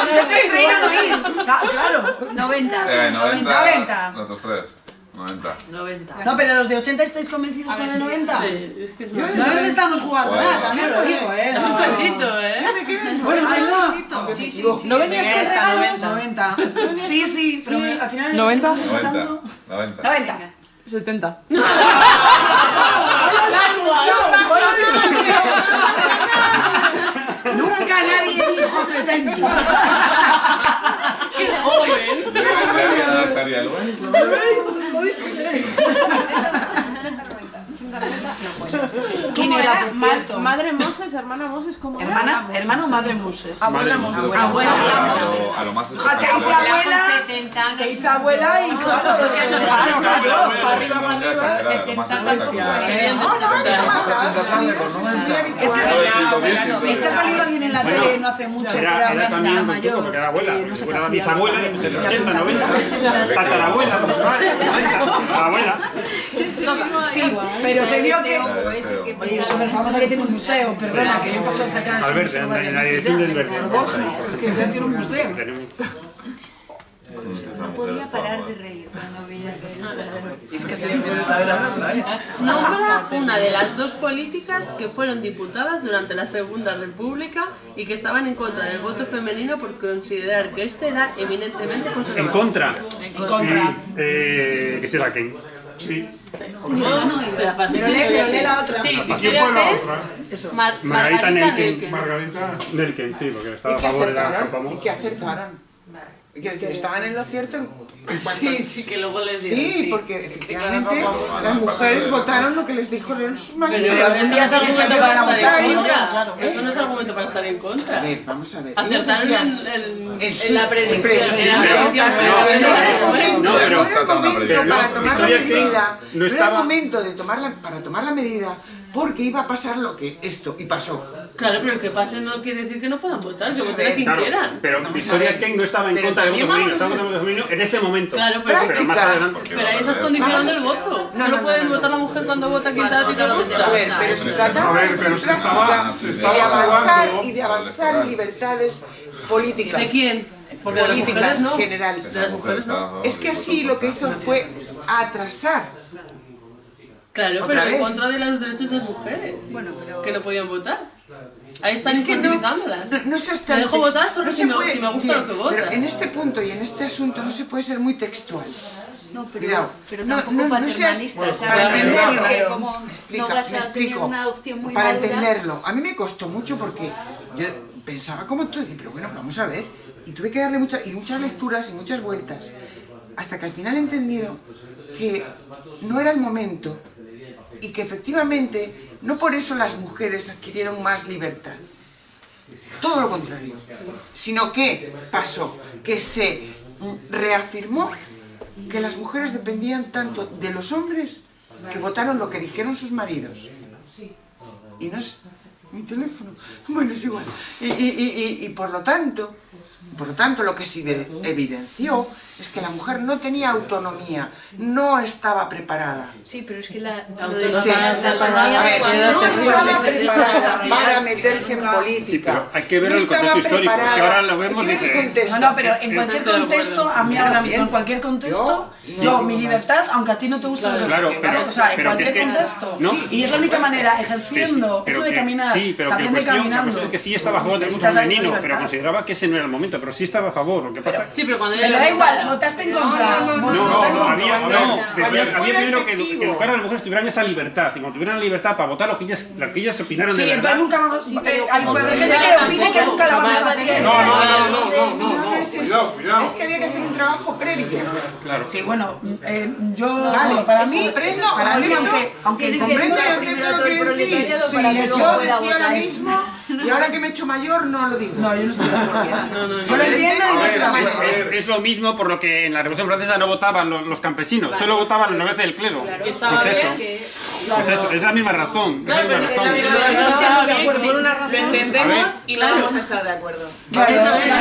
Yo estoy entre ir a no ir. Claro. 90. Eh, 90. 90. Los otros tres. 90. 90. No, pero los de 80 estáis convencidos con el de 90. Sí, es que es No nos estamos jugando Bueno. nada, también lo digo, ¿eh? Es un No. cachito, ¿eh? Bueno, Ah, eso. sí, sí, sí, sí. ¿No venías con regalos? 90. Sí, sí, pero me- al final... 90. 90. 90. 90. 70. Nunca nadie dijo 70. ¡Qué joven! ¿Quién era, por Ma- cierto? Madre Moses, hermana Moses, ¿cómo era? Hermana, hermano o madre Muses. Abuela Moses. Abuela, a lo- abuela. A lo más Hija, que hice abuela, que hice abuela y claro, Es que, ha salido alguien en la tele no hace mucho que Era, una señora mayor. porque era abuela, era hacía bisabuela, nada. de 80, 90, tatarabuela, tatarabuela, abuela. Sí, pero se vio que... Oye, es súper famosa que tiene un museo, perdona, que yo paso cerca de su Albert, museo en la- en la dirección del verde. Que ya tiene un museo. No podía parar de reír cuando veía que... Es que se le puede saber la otra, ¿eh? Nombra una de las dos políticas que fueron diputadas durante la Segunda República y que estaban en contra del voto femenino por considerar que este era eminentemente En conservador. contra. En contra. Sí, eh, que será Ken. Sí. No, no, espera, fácil. Pero lee- pero lee la otra. Sí, ¿Quién fue la otra? Mar- Margarita Margarita Nelken. Nelken. Margarita. Nelken, sí, porque estaba ¿Y a qué favor de la? Campamón. ¿Y qué acertaron? Quiero decir, estaban en lo cierto en Sí, a- sí, que luego les dieron, Sí, sí. porque efectivamente Claro, las mujeres pero- votaron lo que les dijeron sus Pero maridos. eso no es argumento para votar estar en a contra. claro. Eso no es argumento para estar en A contra. ver, vamos a ver. Acertaron en, en- en la predicción. En la Pero- predicción, no, pero pero era momento para tomar la medida. no No era momento de tomar la, para tomar la medida porque iba a pasar lo que esto y pasó. Claro, pero el que pase no quiere decir que no puedan votar, que voten a quien Claro, quieran. pero Vamos Victoria. Ken no estaba en Pero contra del voto femenino, estaba en contra voto femenino en ese momento. Claro, pero, Pero más adelante. pero ahí estás condicionando el voto. No, Solo no, puedes no, no. votar la mujer cuando vota quizá a ti te A gusta. ver, pero se Pero trataba A ver, de pero se y de avanzar y de avanzar en libertades políticas. ¿De quién? Porque de las políticas mujeres no. generales. De las mujeres no. Es que así lo que hizo fue atrasar. Claro, ¿Otra pero en contra de los derechos de las mujeres. Bueno, pero... Que no podían votar. Ahí están Es que no-. No, no seas Te dejo votar solo no si se me, puede- si me gusta bien, lo que votas. Pero en este punto y en este asunto no se puede ser muy textual. No, pero, Cuidado. pero No, tampoco no, no seas- para entenderlo. Que como Me explica- no vas me a explico. tener una adopción muy para madura, entenderlo. A mí me costó mucho porque yo pensaba como tú, decir, pero bueno, vamos a ver. Y tuve que darle muchas, y muchas lecturas y muchas vueltas. Hasta que al final he entendido que no era el momento y que efectivamente no por eso las mujeres adquirieron más libertad. Todo lo contrario. Sino que pasó, que se reafirmó que las mujeres dependían tanto de los hombres que votaron lo que dijeron sus maridos. Y no es mi teléfono. Bueno, es igual. Y, por lo tanto, por lo tanto, lo que se evi- evidenció es que la mujer no tenía autonomía, no estaba preparada. Sí, pero es que la, Autonomía, la, Sí. la autonomía A ver, no estaba preparada para meterse en política. Sí, pero hay que verlo No el contexto histórico. Es que ahora lo vemos ver dice. No, no, pero en cualquier contexto, a mí ahora mismo, en cualquier contexto, Yo- yo, no, mi libertad, aunque a ti no te guste lo que Claro, pero- ¿vale? o sea, en cualquier es que- contexto. no. y es la única manera, ejerciendo, esto de caminar, Sí, pero se que la aprende cuestión, la caminando. cuestión es que sí estaba a favor del la femenino, pero consideraba que ese no era el momento. Pero sí estaba a favor. Lo que pasa Sí, pero cuando da igual, votaste en contra. No, no, había, no, había, primero que, que educar a las mujeres tuvieran esa libertad. Y cuando tuvieran la libertad para votar lo que ellas, lo que ellas opinaron Sí, de entonces nunca vamos. eh, hay pues, sí. gente que opine que nunca la vamos a hacer. No, no, no, no, no, no, No es eso. Cuidado, cuidado. Es que había que hacer un trabajo previo. Claro. Sí, bueno, eh, yo. Vale, para mí, comprendo, aunque, aunque comprendo educar y primero acepto a lo todo el que decís. proletariado Sí, para que yo decía mismo y ahora que me he hecho mayor no lo digo. No, yo no estoy de acuerdo. No, no, Yo lo entiendo y no estoy de Es, acuerdo. es- es lo mismo por lo que en la Revolución Francesa no votaban los, los campesinos, solo votaban los nobleza del clero. Claro, pues eso, que... pues eso, es la misma razón. es la Claro, misma razón. Es Lo entendemos y no vamos a estar de acuerdo. Claro. Eso es.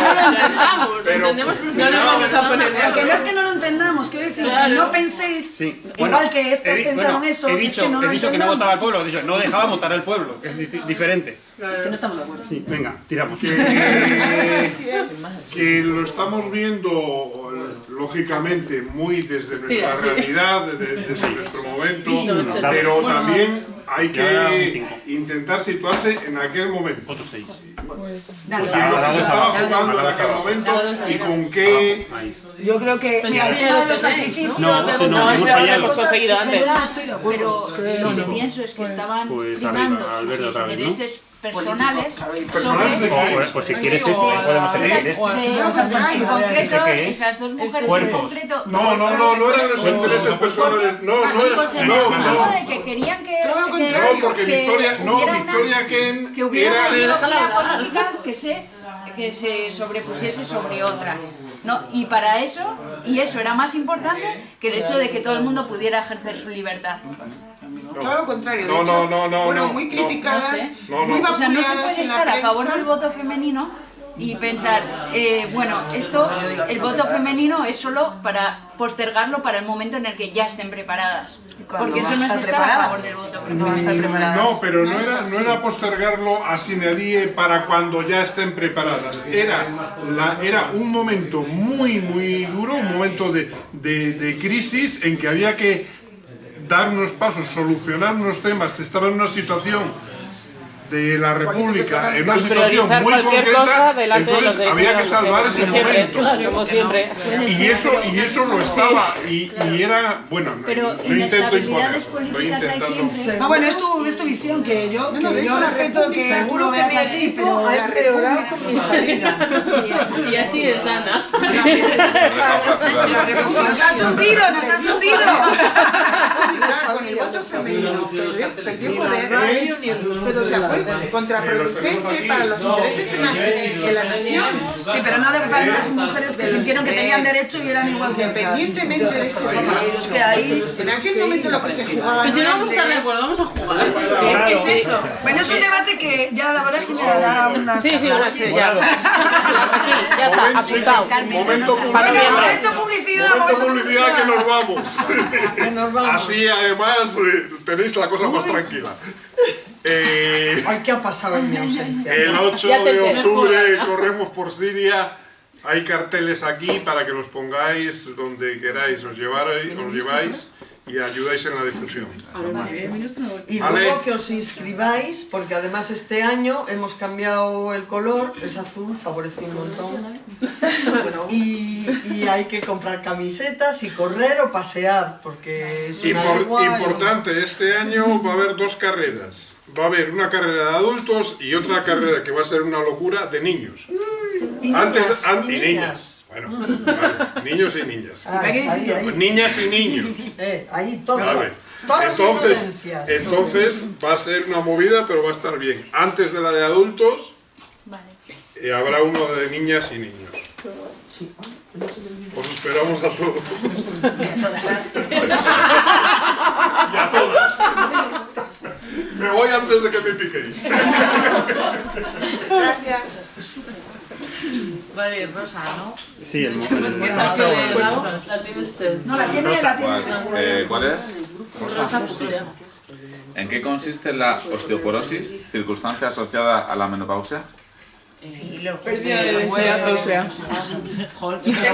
No lo entendamos, lo Pero- entendemos No nos vamos a estamos de poner. acuerdo. Que no es que no lo entendamos, quiero decir, Claro. que no penséis Sí. igual Bueno, que estos he pensaron bueno, eso. He es dicho, que no he dicho que no votaba al pueblo, he dicho, no dejaba votar al pueblo, que es di- diferente. Es que no estamos de acuerdo. Sí, venga, tiramos. Que, que lo estamos viendo eh, lógicamente muy desde nuestra realidad, desde, desde nuestro momento, pero también hay que intentar situarse en aquel momento. Otros seis. Lo que se estaba jugando en aquel momento y con qué... Yo creo que. Pues Mira, de los sacrificios. ¿no? No, de no, hemos cosas, conseguido antes. no. Pero lo que pienso es que estaban Pues primando arriba, sus ¿no? intereses personales claro, y personales de sobre qué? Pues, pues si quieres esto, podemos hacer esas, de- esas dos mujeres en Cuerpos. concreto. No, no, no, no eran los intereses personales, no, no, Pues en no, el sentido no. de que querían que. No, porque que Victoria, no, hubiera una- Victoria Ken que hubiera era... una política que se, que se sobrepusiese sobre otra. ¿no? Y para eso, y eso era más importante que el hecho de que todo el mundo pudiera ejercer su libertad. Todo lo contrario. de No, hecho, no, no, no, fueron no, muy no. criticadas, No sé. No, no. muy O sea, no se puede estar a favor del voto femenino y pensar, eh, bueno, esto, el voto femenino es solo para postergarlo para el momento en el que ya estén preparadas. Porque eso no es estar a favor del voto No femenino. No, pero no era, no era postergarlo a sine die para cuando ya estén preparadas. Era, la, era un momento muy, muy duro, un momento de, de- de crisis en que había que dar unos pasos, solucionar unos temas. Estaba en una situación de la República, en una situación muy concreta, de entonces había que salvar ese momento. claro, como siempre. Y eso, y eso lo estaba, y, y era, bueno, no, Pero no intento imponer, políticas hay intentando- siempre. No, bueno, es tu, es tu visión, que yo, No, no, que de yo respeto que lo veas así, pero ha empeorado con. Y así es, Ana. ¡Nos has hundido, nos has hundido! Claro, con el voto femenino perdió, poder. radio ni el lucero O sea, de la fue contraproducente para los intereses de la, de la nación. Sí, pero no de para las mujeres que sintieron que tenían derecho y eran igual que. Independientemente de ese Es que ahí... En aquel momento lo que se jugaba Pero si no vamos a estar de acuerdo, vamos a jugar. Es que es eso. Bueno, es un debate que ya la vorágine da una... Sí, sí, ya. Aquí, ya está, apuntado. Momento publicidad. Momento publicidad, que nos vamos. nos Así además eh, tenéis la cosa más tranquila. Eh, Ay, ¿qué ha pasado en mi ausencia? el 8 Ya te de octubre corremos por Siria. Hay carteles aquí para que los pongáis donde queráis, os, llevaréis, os lleváis y ayudáis en la difusión. Y luego que os inscribáis, porque además este año hemos cambiado el color, es azul, favorece un montón. Y, y hay que comprar camisetas y correr o pasear, porque es una Impor- importante, este año va a haber dos carreras. Va a haber una carrera de adultos y otra carrera que va a ser una locura de niños. Y Antes, niñas, y niñas. Bueno, vale, niños y niñas. Ahí, ahí. Niñas y niños. Eh, ahí, todo. Vale. Todas las Entonces, violencias. entonces va a ser una movida, pero va a estar bien. Antes de la de adultos, eh, habrá uno de niñas y niños. Os esperamos a todos. Y a todas. Me voy antes de que me piquéis. Gracias. Vale, Rosa, ¿no? Sí, el La tiene usted. No, la tiene, Rosa, la tiene. ¿cuál, eh, ¿cuál es? Rosa fucsia. ¿En qué consiste la osteoporosis, circunstancia asociada a la menopausia? Pérdida de densidad ósea. Joder, Pérdida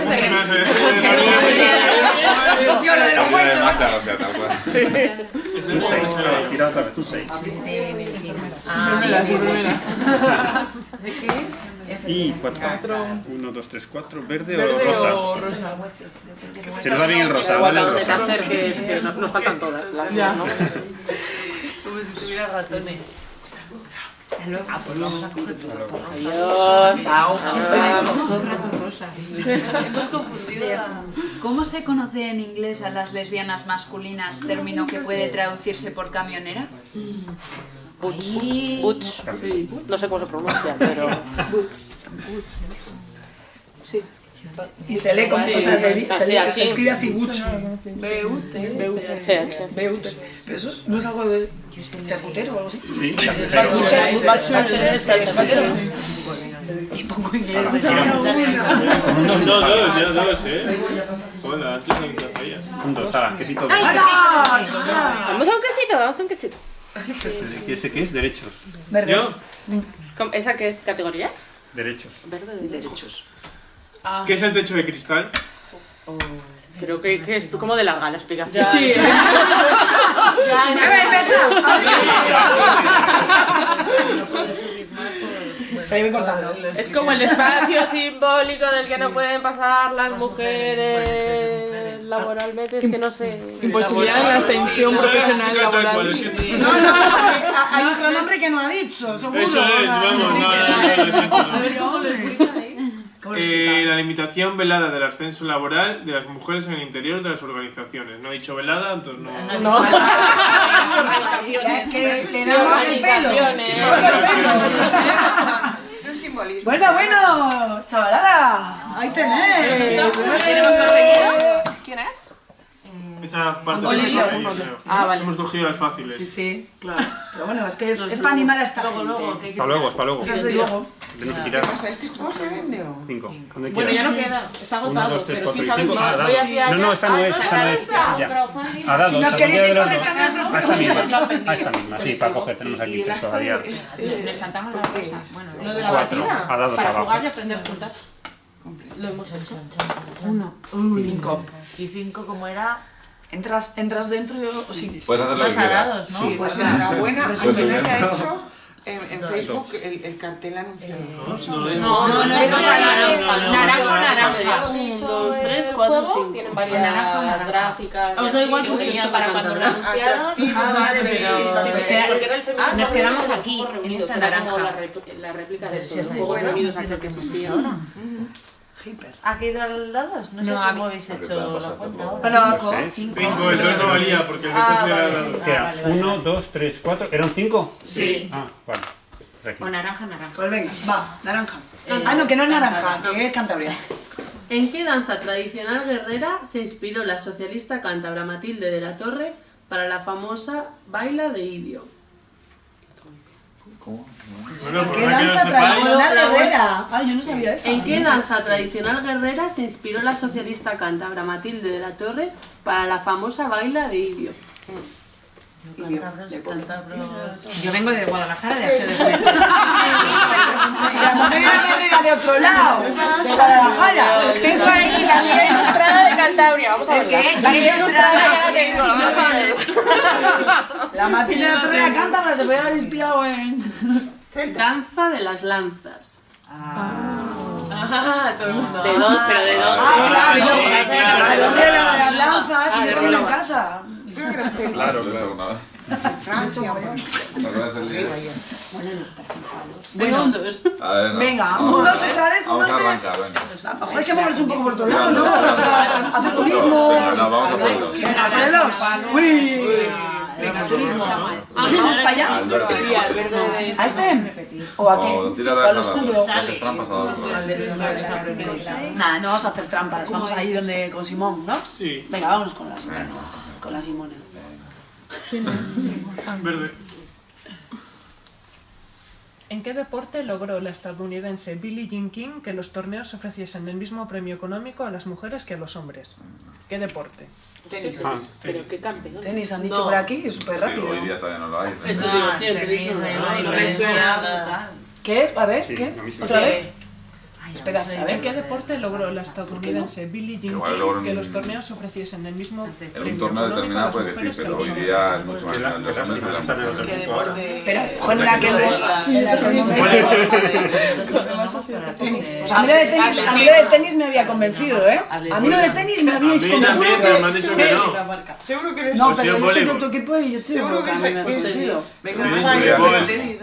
de masa ósea, tal cual. Tú seis, tira otra vez, tú seis. Primera, sí, primera. ¿De qué? Y cuatro. Uno, dos, tres, cuatro. ¿Verde, Verde o rosa? o rosa. Se nos da bien el rosa, ¿vale? El rosa. que es que no- nos faltan todas. Las Ya. ¿no? Como si tuviera ratones. Ah, pues vamos a coger Adiós. Chao. Todo el rato rosa. Hemos confundido. ¿Cómo se conoce en inglés a las lesbianas masculinas, término que puede traducirse por camionera? Butch. Butch. Sí. No sé cómo se pronuncia, pero. Butch. Sí. Y se lee como, o sea, se, escribe así, bucho. CH. B-U-T. Pero eso no es algo de charcutero o algo así. Sí. Charcutero. Y pongo inglés. No, dos, ya dos, ¿eh? Hola, antes no me quesito. Vamos a un quesito, vamos a un quesito. ¿Qué ese qué es? Derechos. ¿Yo? ¿Cómo- ¿Esa qué es? ¿Categorías? Derechos. Verde de derechos. ¿Qué es el techo de cristal? Creo que, que es como de larga la explicación. Sí. Seguime cortando. Es como el espacio simbólico del que no pueden pasar las mujeres laboralmente, es que no sé. Imposibilidad de la extensión profesional laboral. No, no, hay otro nombre que no ha dicho, seguro. Eso es, vamos, no, no, no. Eh, la limitación velada del ascenso laboral de las mujeres en el interior de las organizaciones. No he dicho velada, entonces no. Que- que te damos el pelo. Es un simbolismo. Bueno, bueno, chavalada, ahí tenés. ¿Quién es? Esa parte de creo. Ah, vale. Hemos cogido las fáciles. Sí, sí, claro. Pero bueno, es que es, es para animar a esta gente. Para luego, es para luego. Esa es de luego. Tenemos que ¿Qué tirar. pasa? ¿Este juego se vende o...? Cinco. Cuando Bueno, quieras. ya no queda, está Uno, agotado, dos, tres, pero sí cuatro y sabes cinco. que Ah, hacia No, no, esa no Ah, es, esa no es. sacar Ya. crowdfunding. A dados. Si nos queréis ir contestando a estas A esta misma. preguntas. A esta misma, sí, para coger. Tenemos aquí tres todavía. Le saltamos la cosa. Bueno, Lo de la partida. Para jugar y aprender juntas. Lo hemos hecho. Uno. Uy, cinco. Y cinco, como era... Entras, entras dentro y o sí. Puedes hacer lo que quieras. ¿no? Sí, Pues enhorabuena a quien haya hecho en, en Facebook el, el cartel anunciado. No, no lo. No, no, no, es no, naranja, no, naranja, naranja. Un, dos, tres, cuatro, cinco. Tienen varias gráficas. Os da igual que porque esto para cuando lo anunciaron. Nos quedamos aquí, en reunidos, esta naranja. La, réplica de Sí, eso, está los Juegos bueno. Reunidos aquel que existía ahora. ¿Ha caído a los dados? No sé No, cómo habéis hecho la cuenta ahora. Bueno, No cinco. Cinco, el dos no valía porque el de Ah, tres era vale. vale. uno, dos, tres, cuatro. ¿Eran cinco? Sí. Ah, vale. Pues aquí. O naranja, naranja. Pues venga, va, naranja. Ah, no, que no es naranja, que es Cantabria. ¿En qué danza tradicional guerrera se inspiró la socialista cántabra Matilde de la Torre para la famosa baila de Idio? Bueno, por ¿Qué más que no danza sepáis, tradicional guerrera? Ah, yo no sabía eso. ¿En qué danza tradicional guerrera se inspiró la socialista cántabra Matilde de la Torre para la famosa baila de Idio? Cántabros, cántabros... Yo vengo de Guadalajara de hace dos meses. La mujer era de otro lado, de Guadalajara. Tengo ahí la guía ilustrada de Cantabria. Vamos a ver. ¿Qué? La guía ilustrada ya la tengo. Vamos a ver. La Matilde de la Torre de Cántabra se podía haber inspirado en... Danza de las lanzas. Ah, todo el mundo. De dos, pero de dos. Ah, claro. De las lanzas, Ah, y de yo tengo en reloj. casa. Claro, lo he hecho alguna vez. Francia, bueno. ¿Te acuerdas del líder? Venga. A. Venga, Vamos a- otra vez, Vamos a arrancar, venga. A lo mejor hay que moverse un poco por otro lado, ¿no? Hacer turismo. Venga, no, vamos a por dos. Venga, por el dos. Uy. Venga, turismo. Vamos para allá. Sí, al verde de ¿A este? ¿O a qué? tira ¿O oscuro? dos. Haces trampas a dos. Nada, no vamos a hacer trampas. Vamos ahí donde con Simón, ¿no? Sí. Venga, vámonos con las con la Simona. Verde. ¿En qué deporte logró la estadounidense Billie Jean King que los torneos ofreciesen el mismo premio económico a las mujeres que a los hombres? ¿Qué deporte? Tenis. Ah, Pero qué campeón. Tenis han dicho No. por aquí, es súper Sí, rápido. hoy día todavía no lo hay. Eso ¿no? digo, el tenis no, no, no me suena. ¿Qué? A ver, Sí, ¿qué? a mí sí. ¿Otra vez? Espera, a ¿En ver. qué deporte logró la estadounidense Billie Jean que los torneos ofreciesen el mismo En un torneo determinado puede a pero hoy día es mucho más grande. Momento. Pues a mí lo de tenis, me había convencido, ¿eh? A mí lo de tenis me habíais A mí también, convencido. pero me han dicho que no. Seguro que eres No, pero yo soy de tu equipo y yo estoy Seguro que. Venga,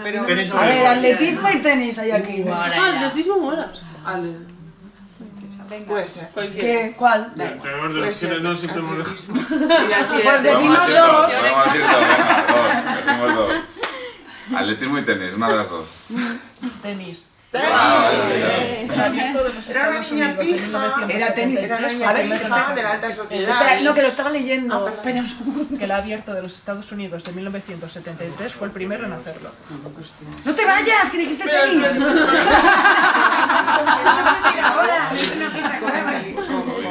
pero- A ver, atletismo y tenis hay aquí. Ah, atletismo mola. Ale. Puede ser. ¿Qué? ¿Cuál? Tenemos dos opciones, no siempre hemos dejado. Pues decimos dos. dos, vamos a decir dos, venga, dos, decimos dos. Atletismo y tenis, una de las dos. Tenis. Ah, Era una niña pija. Era tenis, era una 1973 niña pija de la alta sociedad. no, que lo estaba leyendo. Un segundo. que el abierto de los Estados Unidos de 1973 fue el primero en hacerlo. ¡No te vayas! ¡Que dijiste tenis! No se hace.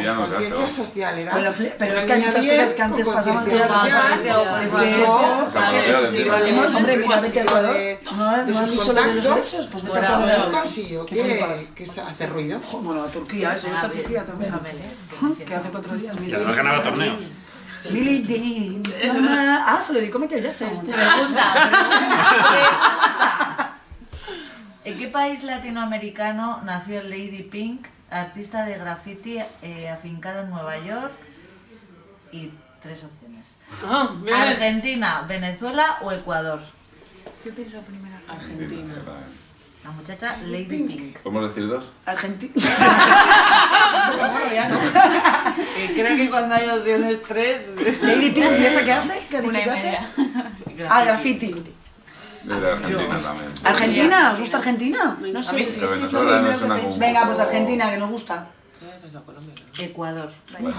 Conciencia ¿no? social era. Pero, es que hay muchas cosas que antes pasaban que conciencia ahora. Es que Hombre, mira, vete al Ecuador. de- No, no has de los contactos, derechos, pues vete ahora Ecuador. consiguió ¿Qué que, hace ruido. Bueno, a Turquía, eso, a Turquía también. Que hace cuatro días, Y además ganaba torneos. Jean, mamá. Ah, se lo dedicó Michael Jackson. ¿En qué país latinoamericano nació Lady Pink, artista de graffiti eh, afincada en Nueva York? Y tres opciones. Ah, bien. Argentina, Venezuela o Ecuador. Yo pienso primero. Argentina. La muchacha Lady Pink. ¿Podemos decir dos? Argentina. Eh, Creo que cuando hay opciones tres. Lady Pink, ¿y esa qué hace? ¿Qué ha dicho que hace? Ah, graffiti. Argentina también. ¿Argentina? ¿Os gusta Argentina? No sé. Pero Venezuela no suena como. Venga, pues Argentina, que nos gusta. Ecuador.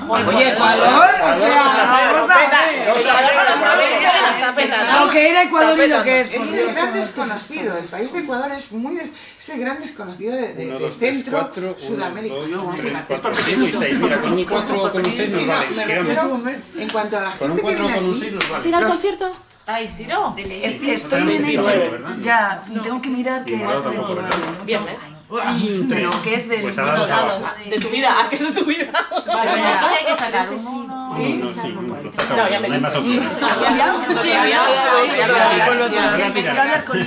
Oye, Ecuador, o sea, vamos a ver. Lo que era Ecuador y lo que es, Es el gran desconocido. El país de Ecuador es muy es el gran desconocido de, Centro cuatro, uno, Sudamérica. dos, No, tres, fíjate. cuatro, cinco y seis. Mira, con un cuatro con un seis Sí, nos no, vale. me Giramos. refiero en cuanto a la Con un gente que cuatro viene con un aquí. seis nos ¿Vas a ir al concierto? Ay, tiró. Es- Estoy en ello. Ya, tengo que mirar que es Morado tampoco, 29. ¿verdad? Viernes. Pero que es del... Pues. De tu vida, ¿a qué es de tu vida? Vale, hay que sacar un. No, sí, lo No, ya me no hay más dices. opciones. Sí, ya, ya, ya, ya, ya, ya, Quiero hablar con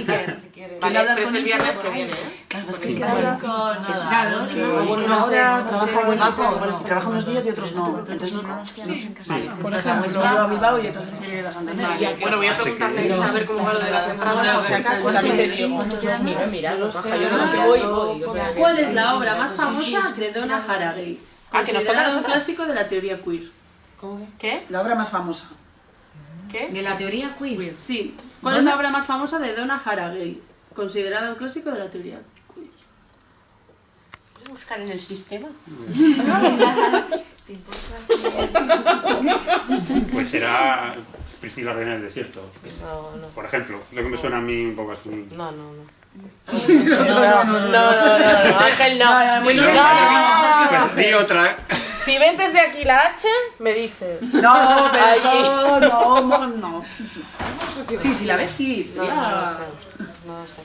Vale, pero es con el Iker. viernes que viene, ¿eh? Claro, es que Iker habla... Con Eso, nada. que Iker ahora trabaja buen equipo, trabaja unos días y otros no. Entonces no... Sí, Por Pues ejemplo, va a Bilbao y otras veces quiere ir a Santander. Bueno, voy a preguntarle a ver cómo va lo de las entradas. Mira, mira, yo no voy, voy. ¿Cuál es la obra más famosa de Donna Haraway? Ah, que nos toca un clásico de la teoría queer. ¿Qué? La obra más famosa. ¿Qué? De la teoría queer. Sí. ¿Cuál es la obra más famosa de Donna Haraway? Considerada un clásico de la teoría queer. ¿Puedes buscar en el sistema? ¿Te importa? Pues será Priscila Reina del Desierto. No, no. Por ejemplo, lo que me suena a mí un poco así. No, no, no. No, no, no, no, no, Ángel, no. Pues di otra. Si ves desde aquí la H, me dices. No, pero no, no, no. Sí, si la ves, sí, No, no, sería... no lo sé.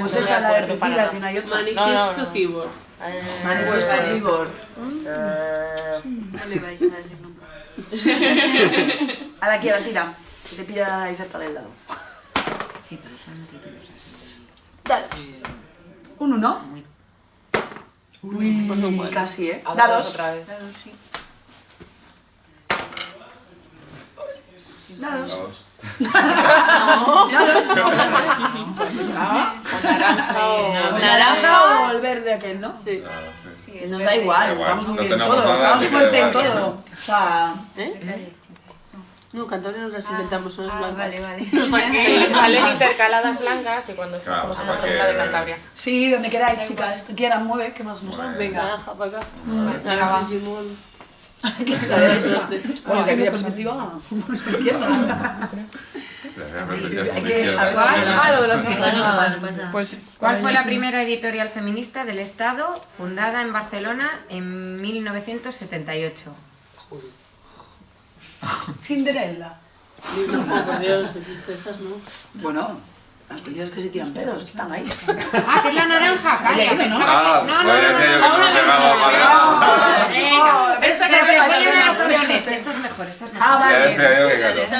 Pues esa es la de Priscila, si no hay otra. Manifiesto no. Eh, Manifiesto Cibor. eh, No le vais a decir nunca. A la que la tira, que te pilla ahí cerca del lado. Sí, pero son títulos. Dados. Un uno. Uy, Pues casi, ¿eh? Dados Dados. otra vez. Claro, sí. Dados. Dos. Dados. Ah, o naranja o... Pues naranja o el verde aquel, ¿no? Sí. Ah, sí. Nos da igual, Da vamos muy bien todos, nada, estamos fuerte en da todo. O sea, ¿Eh? No, Cantabria nos las inventamos, son las Ah, blancas. vale, vale. Salen intercaladas blancas y cuando estamos en sea, otra que- la de Cantabria. sí, donde queráis, chicas. Que quieran, mueve, ¿qué más nos dan? Venga. Naranja para acá. Naranja. Simón. La derecha. Bueno, desde aquella perspectiva, izquierda. Las Pues, ¿Cuál fue la primera editorial feminista del Estado fundada en Barcelona en 1978? Cinderella. Bueno, Las princesas que se tiran pedos, están ahí. Ah, que es la naranja, calla. Ah. No, no, pues no, no no, pegaba para- Venga, Esa pero que que me voy a parece dar una opciones. Esto es mejor, esto es mejor. Ah, Ya vale. decía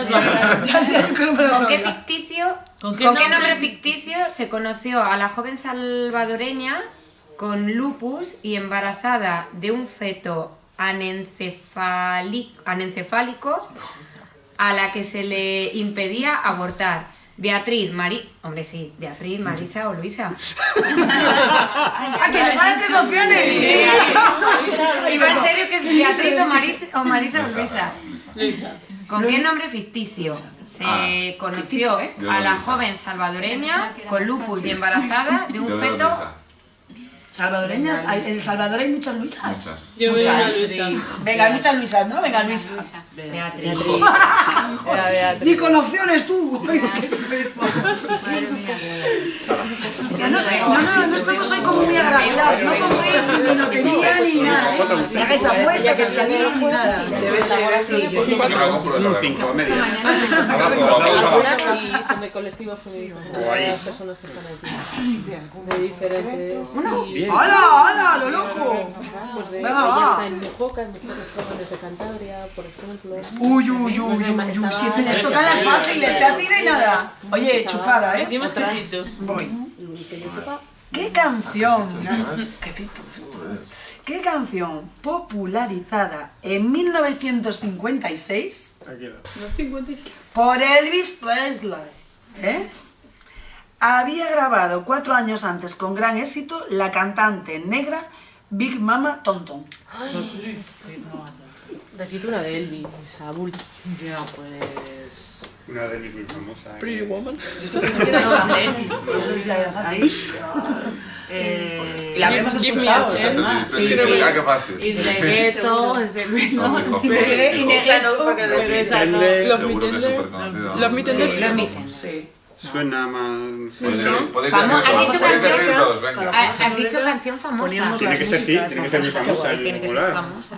¿Con qué ficticio, ¿Con con qué nombre? nombre ficticio se conoció a la joven salvadoreña con lupus y embarazada de un feto anencefálico a la que se le impedía abortar? Beatriz, Mari... Hombre, sí, Beatriz, Marisa o Luisa. ¡Ah, que les salen tres opciones! Sí. Iba en serio que es Beatriz o, Mari- o Marisa o Luisa. ¿Con qué nombre ficticio se Ah, conoció ficticio, ¿eh? A la joven salvadoreña con lupus y embarazada de un feto? Salvadoreñas, hay- en El Salvador hay muchas Luisas. Muchas. Yo veo una Luisa. Venga, hay muchas Luisas, ¿no? Venga, Luisa. Beatriz. Ni con opciones tú. No sé, no, no, no estamos hoy como muy agraciados. No compréis ni lotería ni nada. ¿eh? Ni hagáis apuestas al salir ni nada. Debe ser así. Un lo 5, vemos. media. Abrazo, abrazo. Algunas sí son de colectivos feministas. O ahí. Las personas que están aquí. De diferentes. Bien. ¡Hala, hala, lo loco! Pues de Venga, va. en Mujoca, en mujeres jóvenes de Cantabria, por ejemplo. Uy, uy, uy, uy, uy, siempre les tocan las fáciles, te has ido y nada. Oye, chupada, ¿eh? Dimos quesito. Voy. ¿Qué canción? ¿Qué cito? ¿Qué canción popularizada en 1956 no 55. por Elvis Presley? ¿eh? Había grabado cuatro años antes con gran éxito la cantante negra Big Mama Tonton. Decid una de Elvis, Saúl. Ya, pues... Una de mis muy famosa. ¿eh? Pretty Woman. Yo pensé que era de Elvis, por eso decía fácil. Eh, la habremos escuchado, a ¿eh? chance. Sí, sí, sí, ah. Y de gueto, es de muy Y de- gueto. Pero esa no. Los Seguro que es Mitender. súper conocido. Los Mitender. Los Mitten. Sí. Suena más. Podéis podéis decir ¿has todos, dicho podéis decir venga. Ah, Has dicho canción famosa. Tiene que ser, sí, tiene que ser muy famosa. el Tiene que ser popular. famosa.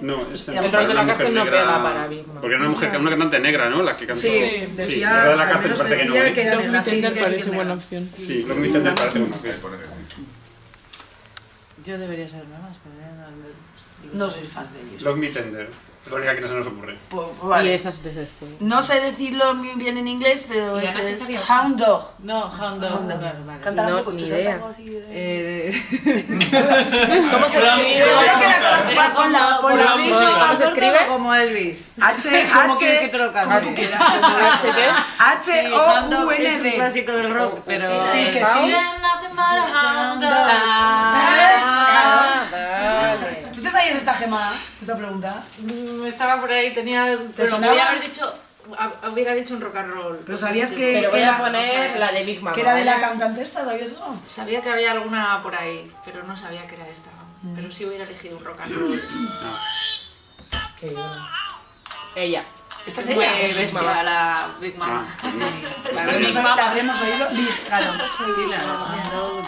No, esta El rostro de la cárcel no negra- pega para Mama. Porque era una mujer, una cantante negra, ¿no? La que cantó. Sí, decía, la de la cárcel parece que no, ¿eh? que era Los negra, sí, parece buena opción. Sí, Mitender parece Sí, que sí. Yo debería saberme más, pero no... No soy fan de ellos. Los Mitender. Es la única que no se nos ocurre. Pues, Y vale. esas veces. No sé decirlo muy bien en inglés, pero Y ese además es Hound Dog. No, Hound Dog. Vale, vale. Cántala No, un poco, ni ¿tú sabes idea. algo así de...? Eh, ¿Cómo se escribe? Seguro que la con, con la... Con la ¿Cómo se escribe? Como Elvis. H, ¿Cómo H... quieres que te lo cante? como tú quieras. ¿H qué? H, Sí, Hound Dog O, U, es N, un D. clásico del rock, pero... Sí, que sí. Ah, Claro. ¿Tú te sabías esta gema, esta pregunta? Mm, Estaba por ahí, tenía. Pero sonaba? podía haber dicho. hab- Hubiera dicho un rock and roll. Pero sabías que... Pero que voy a la- poner la de Big Mama. Que era de la cantante esta, ¿sabías eso? Sabía que había alguna por ahí, pero no sabía que era esta. ¿no? Pero sí hubiera elegido un rock and roll. Ella. ¿Esta es Fue ella? bestia, la Big Mama. La habremos, la habremos oído... Claro.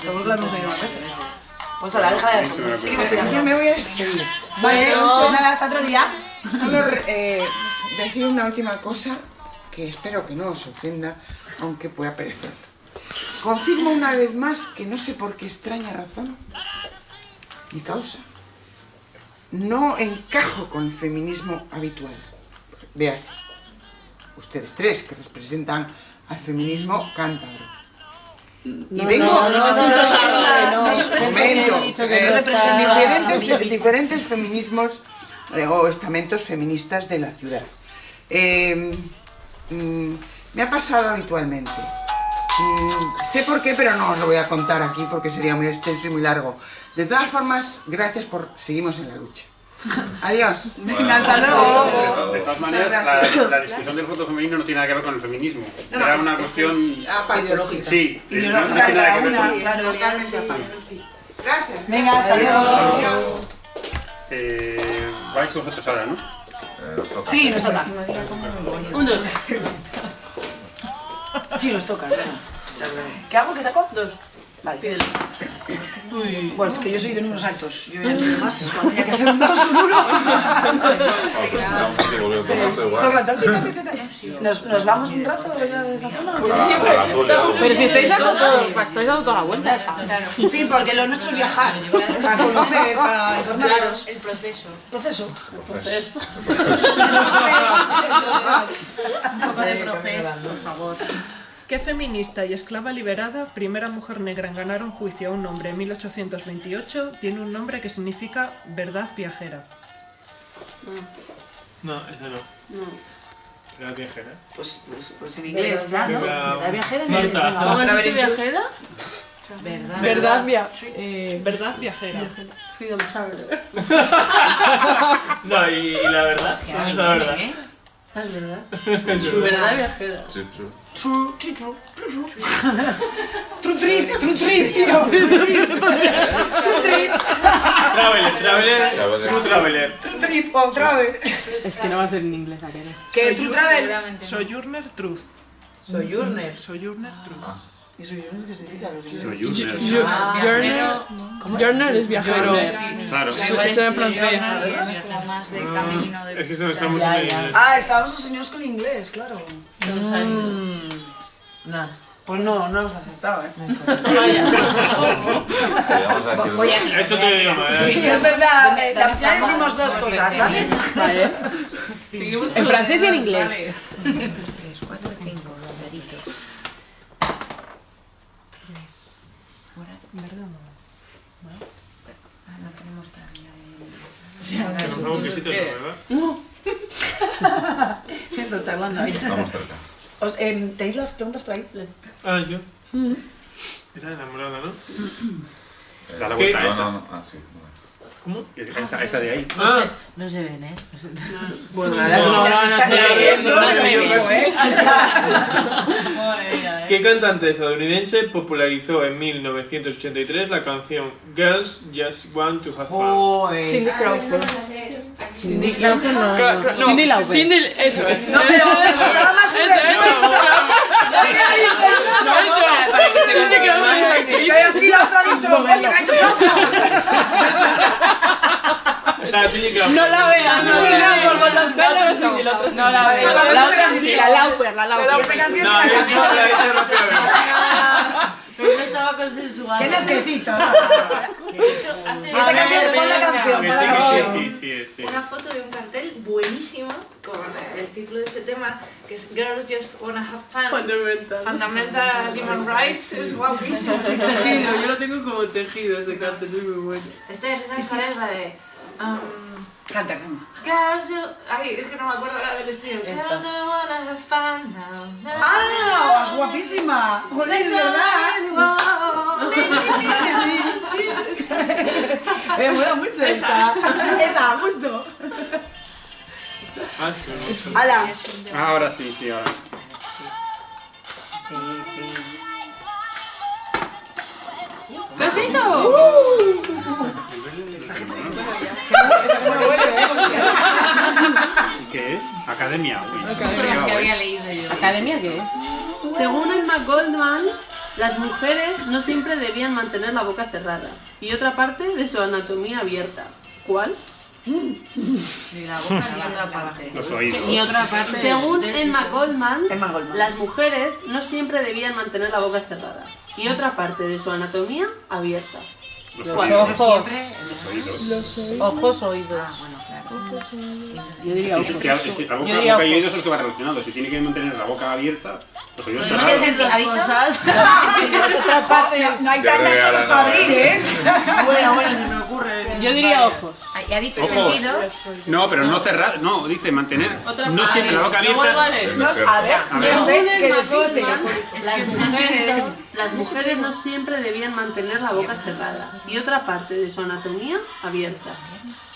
Que la habremos oído más veces. Pues a la hija de... Pero- Yo me voy a despedir. Bueno, pues nada, hasta otro día. Solo eh, decir una última cosa que espero que no os ofenda, aunque pueda parecer. Confirmo una vez más que no sé por qué extraña razón, mi causa, no encajo con el feminismo habitual. Véase, ustedes tres que representan al feminismo cántabro. Y vengo... no, no, diferentes, feminismos o estamentos feministas de la ciudad. Eh, mm, me ha pasado habitualmente. Mm, sé por qué, pero no os lo voy a contar aquí porque sería muy extenso y muy largo. De todas formas, gracias por... Seguimos en la lucha. Adiós. Venga, hasta luego. De todas maneras, la, la discusión del voto femenino no tiene nada que ver con el feminismo. Era una cuestión. Aparte, Sí, eh, no, no Ideológica tiene nada que ver con. claro. Totalmente a favor, sí. Gracias. Venga, hasta luego. Eh, vais vosotros ahora, ¿no? Eh, nos toca. Sí, nos toca. Un dos. Sí, nos toca. ¿Qué hago? ¿Qué saco? Dos. Vale. Bueno, es que yo soy de números altos. Yo ya no más. Cuando tenía que hacer un uno. Ah, pues. ¿Nos, nos vamos un rato de esa zona? Pues. Pero si estáis dando todo, estáis dando toda la vuelta. Sí, porque lo nuestro es viajar, para conocer, para informarnos. el proceso. Proceso. Proceso. Un poco de proceso, por favor. ¿Qué feminista y esclava liberada, primera mujer negra en ganar un juicio a un hombre en 1828, tiene un nombre que significa verdad viajera? No, ese no. No. Era viajera. Pues, pues, pues en inglés, claro. ¿Verdad viajera? Marta. ¿Cómo has dicho viajera? Verdad. Verdad, via eh, verdad viajera. Freedom Traveler. No, y, y la verdad. ¿Dónde está la verdad? Ah, es verdad. Es verdad viajera. Sí, sí. True, true, true, true, true. True trip, true trip, tío. True trip. True trip. Traveler, traveler, Traveler. true traveler. True trip, o travel. Es que no va a ser en inglés aquel. Que true travel. Sojourner Truth. Sojourner. Sojourner Truth. ¿Y sojourner qué significa? Sojourner. Ah, Journal, es viajero. Claro. Eso es en francés. Camino, de Es que se lo estamos en inglés. Ah, estábamos obsesionados con inglés, claro. Nah. Pues no, no hemos acertado, ¿eh? Decir- Eso te digo, ¿eh? Sí, es verdad. eh, La primera vez hicimos dos cosas, ¿vale? Vale. En francés y en inglés. 3, 4, 5, banderitos. 3. Ah, no tenemos todavía Que nos hago un quesito, ¿no, ¿verdad? Estás charlando ahí. Estamos cerca. Os- em, ¿Tenéis las preguntas por ahí? Ah, yo. Era enamorada, ¿no? Da la vuelta a No, esa. no, no. Ah, sí. ¿Cómo? Esa, esa de ahí. No, Ah, se, no se ven, ¿eh? No se- Bueno, la verdad que si No, las no, no, no, no, no, no, ¿eh? ¿Qué cantante estadounidense popularizó en 1983 la canción Girls Just Want to Have Fun? Cindy Crawford. Cindy Crawford no. No, Cindy Lauper. Cindy, eso es. No, pero me gustaba más No, eso, para que se. Que así la otra ha dicho, que ha hecho. O sea. No la veas, no Cindy la Crawford con los veas. pelos. No, la otra. No la vamos La Lauper, la Lauper. canción No, he la dicho, la he dicho rápidamente. Pero no estaba consensuado. ¿Qué necesito? Hace Esa canción, pon la canción, Que pon sí, la que canción. sí, sí, sí, sí. Una foto de un cartel buenísimo con el título de ese tema, que es Girls Just Wanna Have Fun. Fundamental. Fundamental Human Rights, es guapísimo. Tejido, yo lo tengo como tejido ese cartel, es muy bueno. Este, ¿sabes cuál es la de...? Canta, canta. Girls, you... Ay, es que no me acuerdo ahora del estribillo. Girls, Esta. I wanna have fun now. now. ¡Ah! ¡Es guapísima! ¡Joder, es verdad! Me mola mucho esta. Esa, justo. Ah, sí. ¡Hala! Ahora sí, sí, ahora. ¡Besito! ¿Y qué es? Academia. Uy. que había leído yo. ¿Academia qué es? Según Emma Goldman, las mujeres no siempre debían mantener la boca cerrada y otra parte de su anatomía abierta. ¿Cuál? Ni la boca ni otra parte. Los oídos. Y otra parte. Según Emma Goldman, Emma Goldman. las mujeres no siempre debían mantener la boca cerrada y otra parte de su anatomía abierta. Los oídos. Ojos. Los oídos. Ojos, oídos. Ah, bueno, claro. Yo diría ojos. sí, la boca, Yo diría boca y ojos. oídos son los que van relacionados. Si tiene que mantener la boca abierta, los oídos ¿Qué cerrados. sentido ha dicho? No hay tantas cosas para abrir, ¿eh? Bueno, bueno, se me ocurre. Yo diría ojos. Y ha dicho Ojos. sentidos. No, pero no cerrar, no, dice mantener. Otra No siempre la boca abierta. No, a ver, A ver. no sé decirte. Goldman, las mujeres, las mujeres no siempre debían mantener la boca cerrada y otra parte de su anatomía abierta.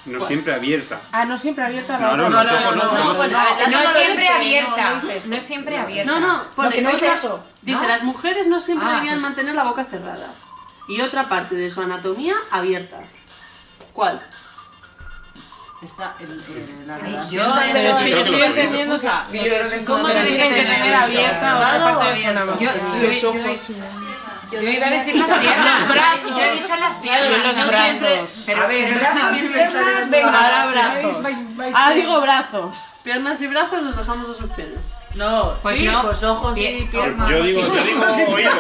No siempre abierta. Ah, no siempre abierta la No, no, no. no, siempre abierta. no. No siempre abierta. No, no, pone, No, otra- eso. Dice, ¿No? las mujeres no siempre Ah, debían pues- mantener la boca cerrada y otra parte de su anatomía abierta. ¿Cuál? Está el, el- la Ay, relación. yo- Pero yo estoy los entendiendo, o sea, yo ¿cómo tienen que tener abierta otra parte o de su? Yo, yo, Los yo, ojos. yo iba a decir las piernas. Yo he dicho las piernas. Los no brazos. A ver, brazos, piernas, venga. Ahora brazos. Ah, digo brazos. Piernas y brazos nos dejamos dos opciones. No, Pues sí, no. pues ojos y piernas. Yo digo, yo digo oído.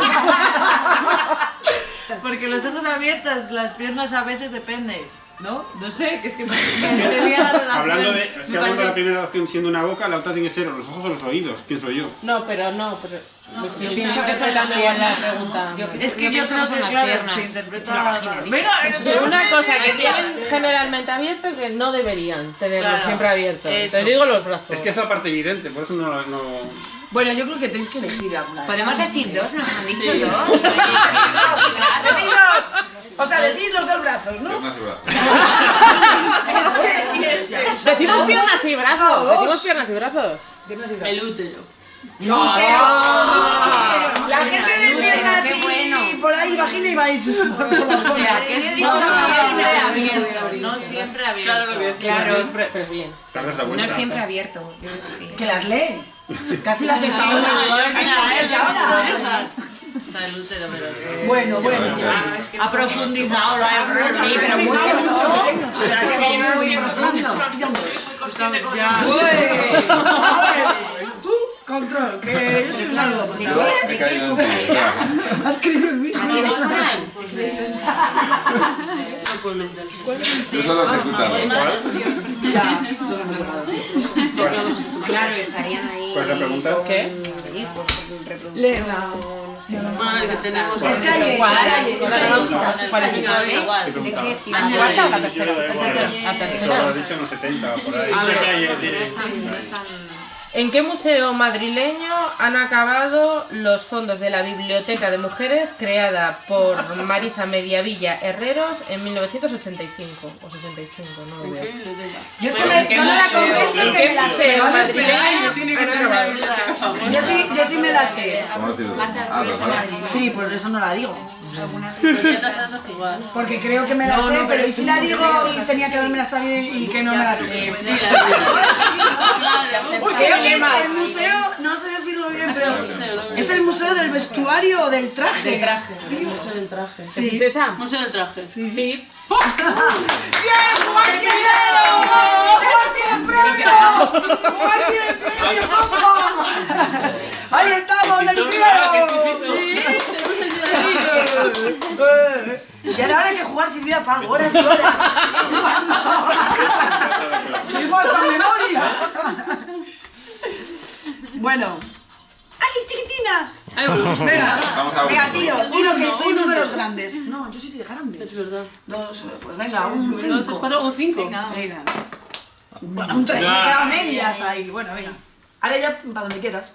Porque los ojos abiertos, las piernas a veces depende, ¿no? No sé, que es que me, me tenía la relación. Hablando de, es que hablando de la primera opción siendo una boca, la otra tiene que ser los ojos o los oídos, pienso yo. No, pero no, pero... Yo pienso que igual la pregunta. Es que yo, pienso creo que son que las claro, piernas. se interpreta... Mira, Pero una cosa que tienen generalmente abierto que no deberían tenerlo Claro, siempre abierto. eso. Te digo los brazos. Es que esa parte evidente, por eso no... no... Bueno, yo creo que tenéis que elegir alguna. Podemos decir dos, nos han dicho Sí. dos. Dos. O sea, decís los dos brazos, ¿no? Piernas y brazos. Decimos piernas y brazos. Decimos piernas y brazos. Piernas y brazos. El útero. No, la gente de piernas y bueno. por ahí vagina y vais por la O sea, que he dicho no no, siempre no, abierto, no siempre abierto. Claro, lo que Claro. Siempre, pero bien. No siempre abierto. yo sí. Que las lee. Casi las no, Casi las él deja ahora. ahora. Está el útero, pero... Bueno, bueno. Ha profundizado la Sí, pero mucho. Pero que viene muy Tú, control, que yo soy un algo. Ti, espera. Has creído en mí. ¿Tienes por ahí? Tú solo ejecutas. Ya, tú no me Claro, estarían ahí. ¿Cuál es la pregunta? ¿Qué? Léela. Bueno, que tenemos. ¿De qué ¿La ciudad? cuarta o la tercera? Igual. La lo tercera. has dicho en los 70 por ahí. Calle, ¿En qué museo madrileño han acabado los fondos de la Biblioteca de Mujeres creada por Marisa Mediavilla Herreros en 1985 o 65? No lo veo. Yo es que me, yo no la contesto que me la sé. Yo sí, yo sí me la sé. Ah, pero vale. Sí, por eso no la digo. Pues. Porque creo que me la No, sé, no, pero pero ¿y si la digo y tenía que haberme la sabido y que no me la sé? Pues Creo que es el museo, no sé decirlo bien, pero es el museo del vestuario o del traje. Del traje. Museo del traje. Sí. ¿Es esa? Museo del traje. Sí. ¡Bien, Juan Quintero! ¡Juan tiene premio! ¡Juan tiene premio, compa! ¡Ahí estamos, el primero! Y ahora hay que jugar sin vida para algo, horas y horas. Seguimos hasta memoria. Bueno. ¡Ay, chiquitina! Venga, Vamos a venga, tío, Uno, tiro que uno, soy uno. números grandes. No, yo soy de grandes. Es verdad. Dos, pues venga, un Dos, tres, cuatro, un cinco. Venga. Bueno, un tres, me Ya. quedan medias ahí. Bueno, venga. Ahora ya para donde quieras.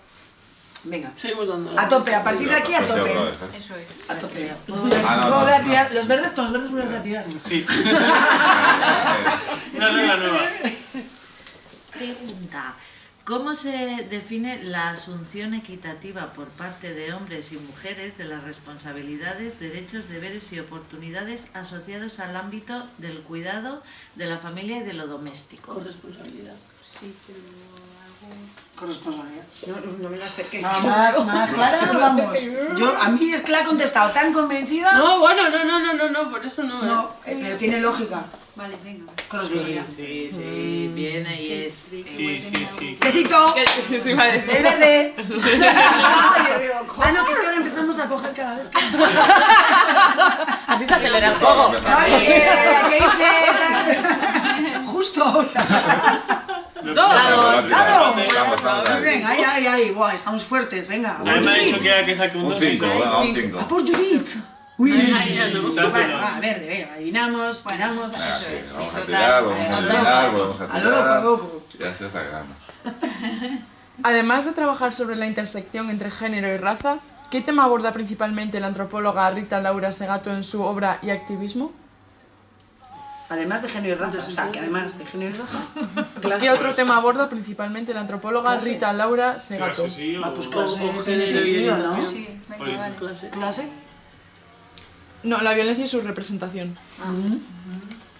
Venga. Seguimos dando. A tope, a partir de aquí a Pues tope. Eso es. A tope. No, Luego no, voy a no. tirar. Los verdes con los verdes vuelves a tirar. Sí. Una nueva, nueva. Pregunta. ¿Cómo se define la asunción equitativa por parte de hombres y mujeres de las responsabilidades, derechos, deberes y oportunidades asociados al ámbito del cuidado de la familia y de lo doméstico? Corresponsabilidad. Sí, pero algo... Corresponsabilidad. No, no, no me la acerques. Nada más, más clara, vamos. Yo, a mí es que la he contestado tan convencida. No, bueno, no, no, no, no, no, por eso no. No, eh, pero tiene lógica. Vale, venga. Corresponsabilidad. Sí, sí, viene y es... Sí, sí, sí. ¡Quesito! ¿Qué se iba a decir? ¡El verde! ah, no, que es que ahora empezamos a coger cada vez. Así se acelera el juego. Ay, ¿qué, ¿qué hice? Justo ahora. Dos. Dados, dados. Vamos, vamos, Muy bien, ahí, ahí, ahí. Buah, estamos fuertes, venga. A mí me ha dicho que era que saque un Un 2. 5, venga, un 5. ¡A por Judith! Uy, Ay, ya no. Vale, va, verde, venga, adivinamos, tiramos. Eso sí, es. Vamos a total. tirar, vamos a Al tirar, loco. volvemos a loco, loco. Ya se está. Además de trabajar sobre la intersección entre género y raza, ¿qué tema aborda principalmente la antropóloga Rita Laura Segato en su obra y activismo? Además de género y raza, o sea, que además de género y raza. ¿Qué otro tema aborda principalmente la antropóloga Clase. Rita Laura Segato? Clase, sí, o- Ah, pues clase, O- género y sentido, ¿no? Sí, venga, vale. Clase. ¿Clase? No, la violencia y su representación.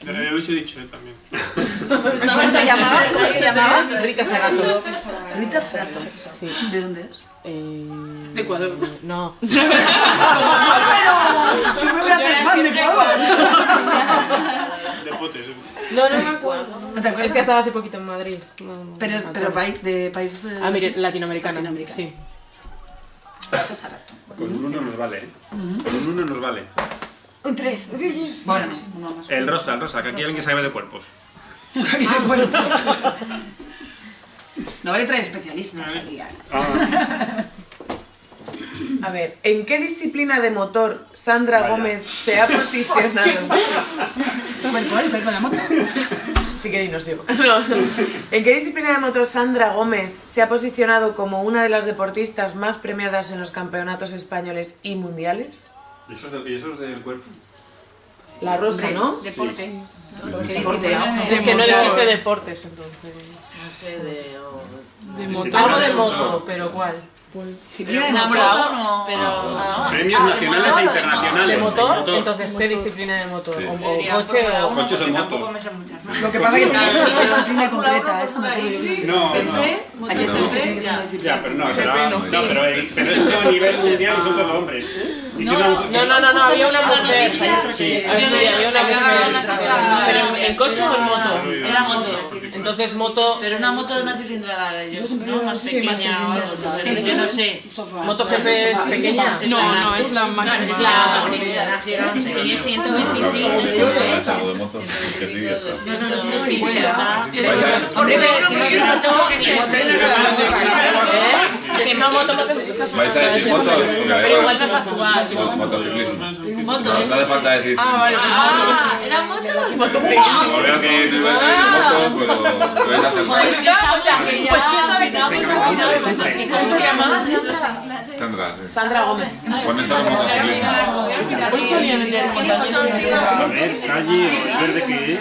Pero yo hubiese dicho yo también. ¿Cómo se llamaba? ¿Cómo se llamaba? Rita Segato. Rita Segato. Sí. ¿De dónde es? Eh, De Ecuador. No. pero yo me voy a hacer fan de Ecuador. Potes. No, no me acuerdo. ¿No te acuerdas? Es que estaba hace poquito en Madrid. No, no Pero, es, pero país, de países... eh, Ah, mire, latinoamericano. latinoamericano. Sí. Con un uno nos vale, ¿eh? Con un uno nos vale. Un 3. Bueno, uno más. El rosa, el rosa, que aquí hay alguien que sabe de cuerpos. Aquí de cuerpos. No vale traer especialistas aquí. ¿eh? A ver, ¿en qué disciplina de motor Sandra Vaya. Gómez se ha posicionado? Cuerpo, el cuerpo de la moto. Sí que no sigo. No. ¿En qué disciplina de motor Sandra Gómez se ha posicionado como una de las deportistas más premiadas en los campeonatos españoles y mundiales? ¿Y eso es, de- y eso es del cuerpo? La rosa, ¿no? Deporte. Sí, Deporte. Es que no dijiste deportes, entonces. No sé, de... o- De moto. Algo de moto, pero ¿cuál? Una moto. moto no. Pero... Ah, Premios nacionales e internacionales. ¿De motor? Motor. Entonces, ¿qué disciplina de motor? Sí. ¿O, o coche o...? Coches son motos. Lo que pasa es que tiene que ser una disciplina concreta, yo. No, Hay no. que. Ya, pero no, pero, no, pero, eh, pero eso a nivel mundial son todos hombres. No, no, no, no, había una mujer. Sí. Ah, sí, había una mujer. Pero en- coche o en moto. Era moto. Entonces, moto. Pero una moto de una cilindrada, yo, ¿no? Más pequeña o no sé. ¿Moto GP es pequeña? No, no, es la máxima. Es la es 125. Algo de motos, que sí, esto. No, no, no, es 50. Hombre, pero si no es moto, moto ¿Eh? Moto, moto. ¿Vais a decir motos? Pero igual no es actual. Mo- Motociclismo. Moto. No, hace falta decir. Ah, vale, pues Ah, ¿era moto? moto. Como veo que vais a decir motos, pero podéis hacer ¿Y cómo se llama? Sandra. Sandra Gómez. Pones solo motociclismo. En A ver, calle, verde que es.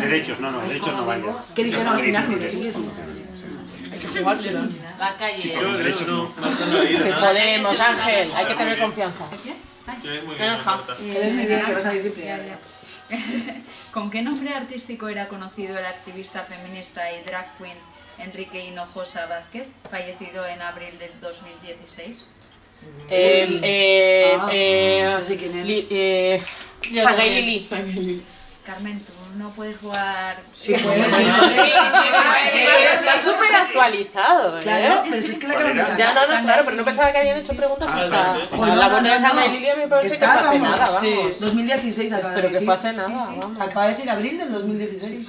Derechos, no, no, derechos no vaya. ¿Qué dijeron al final? Motociclismo. La calle. Yo, derechos no. Que podemos, Ángel. Hay que tener confianza. Eres que vas a siempre. ¿Con qué nombre artístico era conocido el activista feminista y drag queen Enrique Hinojosa Vázquez, fallecido en abril del 2016? Eh, eh, Ah, eh, no sé quién es. Li- eh. Lili. Carmen, tú no puedes jugar... Sí, puedes. Sí, pero está súper actualizado, ¿eh? Claro, pero si es que la sacar. Ya, no, no, claro, pero no pensaba que habían hecho preguntas hasta... la muerte de Sangay Lili a mí me parece que fue hace nada, vamos. sí, 2016 acaba Pero que fue hace nada, vamos. Acaba de decir abril del 2016.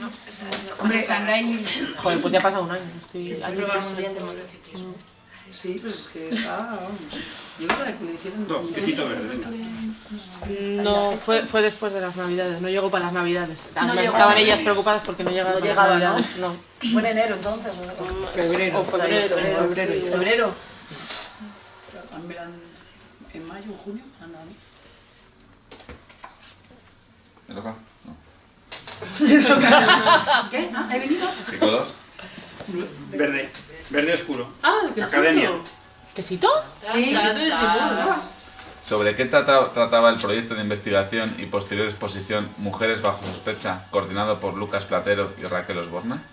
Hombre, Shanghai. Joder, pues ya ha pasado un año. Estoy año mundial de motociclismo. Sí, pues es que está, vamos. Yo creo que le hicieron... No, quesito verde, venga. No, fue, fue después de las navidades, no llegó para las navidades. Llegó. estaban ellas preocupadas porque no llegaban No para llegaba, las navidades. ¿no? Fue en enero entonces. ¿o? Febrero, O por ahí, febrero, febrero. febrero, sí, febrero. En mayo, en junio, anda a mí. ¿Me toca? No. ¿Qué? Ah, ¿He venido? ¿Qué color? Verde, verde oscuro. Ah, ¿qué Academia. ¿Quesito? Sí, quesito de seguro. ¿Sobre qué trata- trataba el proyecto de investigación y posterior exposición Mujeres bajo sospecha, coordinado por Lucas Platero y Raquel Osborna?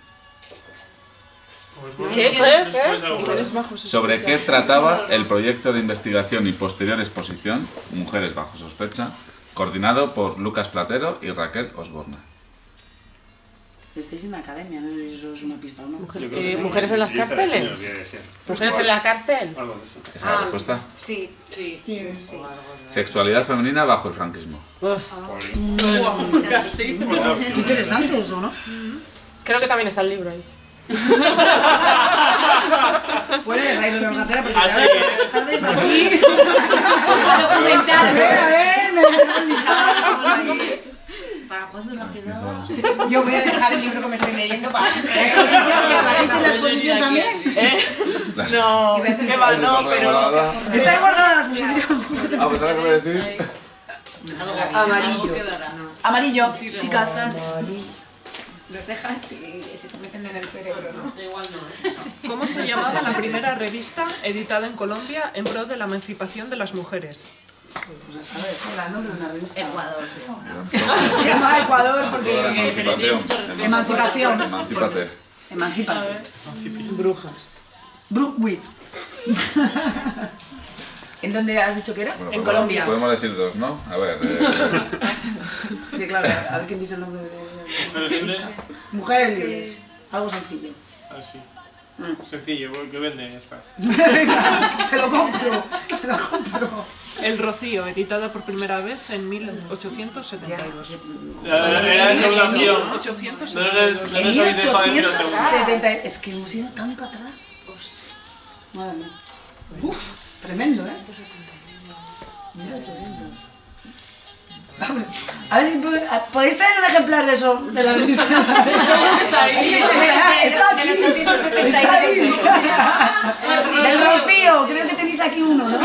¿Qué? ¿Qué? ¿Sobre qué trataba el proyecto de investigación y posterior exposición Mujeres bajo sospecha, coordinado por Lucas Platero y Raquel Osborna? Estáis en la academia, ¿no? Eso es una pista, ¿no? Eh, ¿Mujeres en las cárceles? ¿Mujeres en la cárcel? ¿Esa es la respuesta? Sí. Sí. sí. Sexualidad femenina bajo el franquismo. Casi. Qué interesante eso, ¿no? Creo que también está el libro ahí. Bueno, ya sabéis lo que vamos a hacer a partir Así de ahora. que- Estas tardes aquí. Documental. A ver, a ver, me voy a ¿Para cuándo lo ha quedado? Yo voy a dejar el libro que me estoy leyendo para... La exposición, que trajiste la exposición también. ¿Eh? No, qué va, no, pero... Está guardada la exposición. Ah, pues ahora que me decís. Amarillo. Amarillo, chicas. Los dejas y se te meten en el cerebro, ¿no? Igual no. ¿Cómo se llamaba la primera revista editada en Colombia en pro de la emancipación de las mujeres? Pues a saber, el nombre de una revista. Ecuador. Se llama Ecuador porque... Emancipación. Emancipación. Emancipate. Emancipate. Brujas. Brookwitch. ¿En dónde has dicho que era? Bueno, en podemos- Colombia. Podemos decir dos, ¿no? A ver. eh, Sí, claro. A ver quién dice el nombre de... Mujeres libres. Mujeres libres. Algo sencillo. Sencillo, porque vende, ya está. Venga, te lo compro. Te lo compro. El Rocío, editada por primera vez en 1872. Era era segunda opción. 1872. No, no, no, no os habéis dejado decir la segunda. 1870. Es que hemos ido tanto atrás. Madre mía. Uf, tremendo, ¿eh? 1800. A ver si puede- a- podéis traer un ejemplar de eso de la revista. Está ahí. Está aquí. Está ahí. Del Rocío, creo que tenéis aquí uno, ¿no?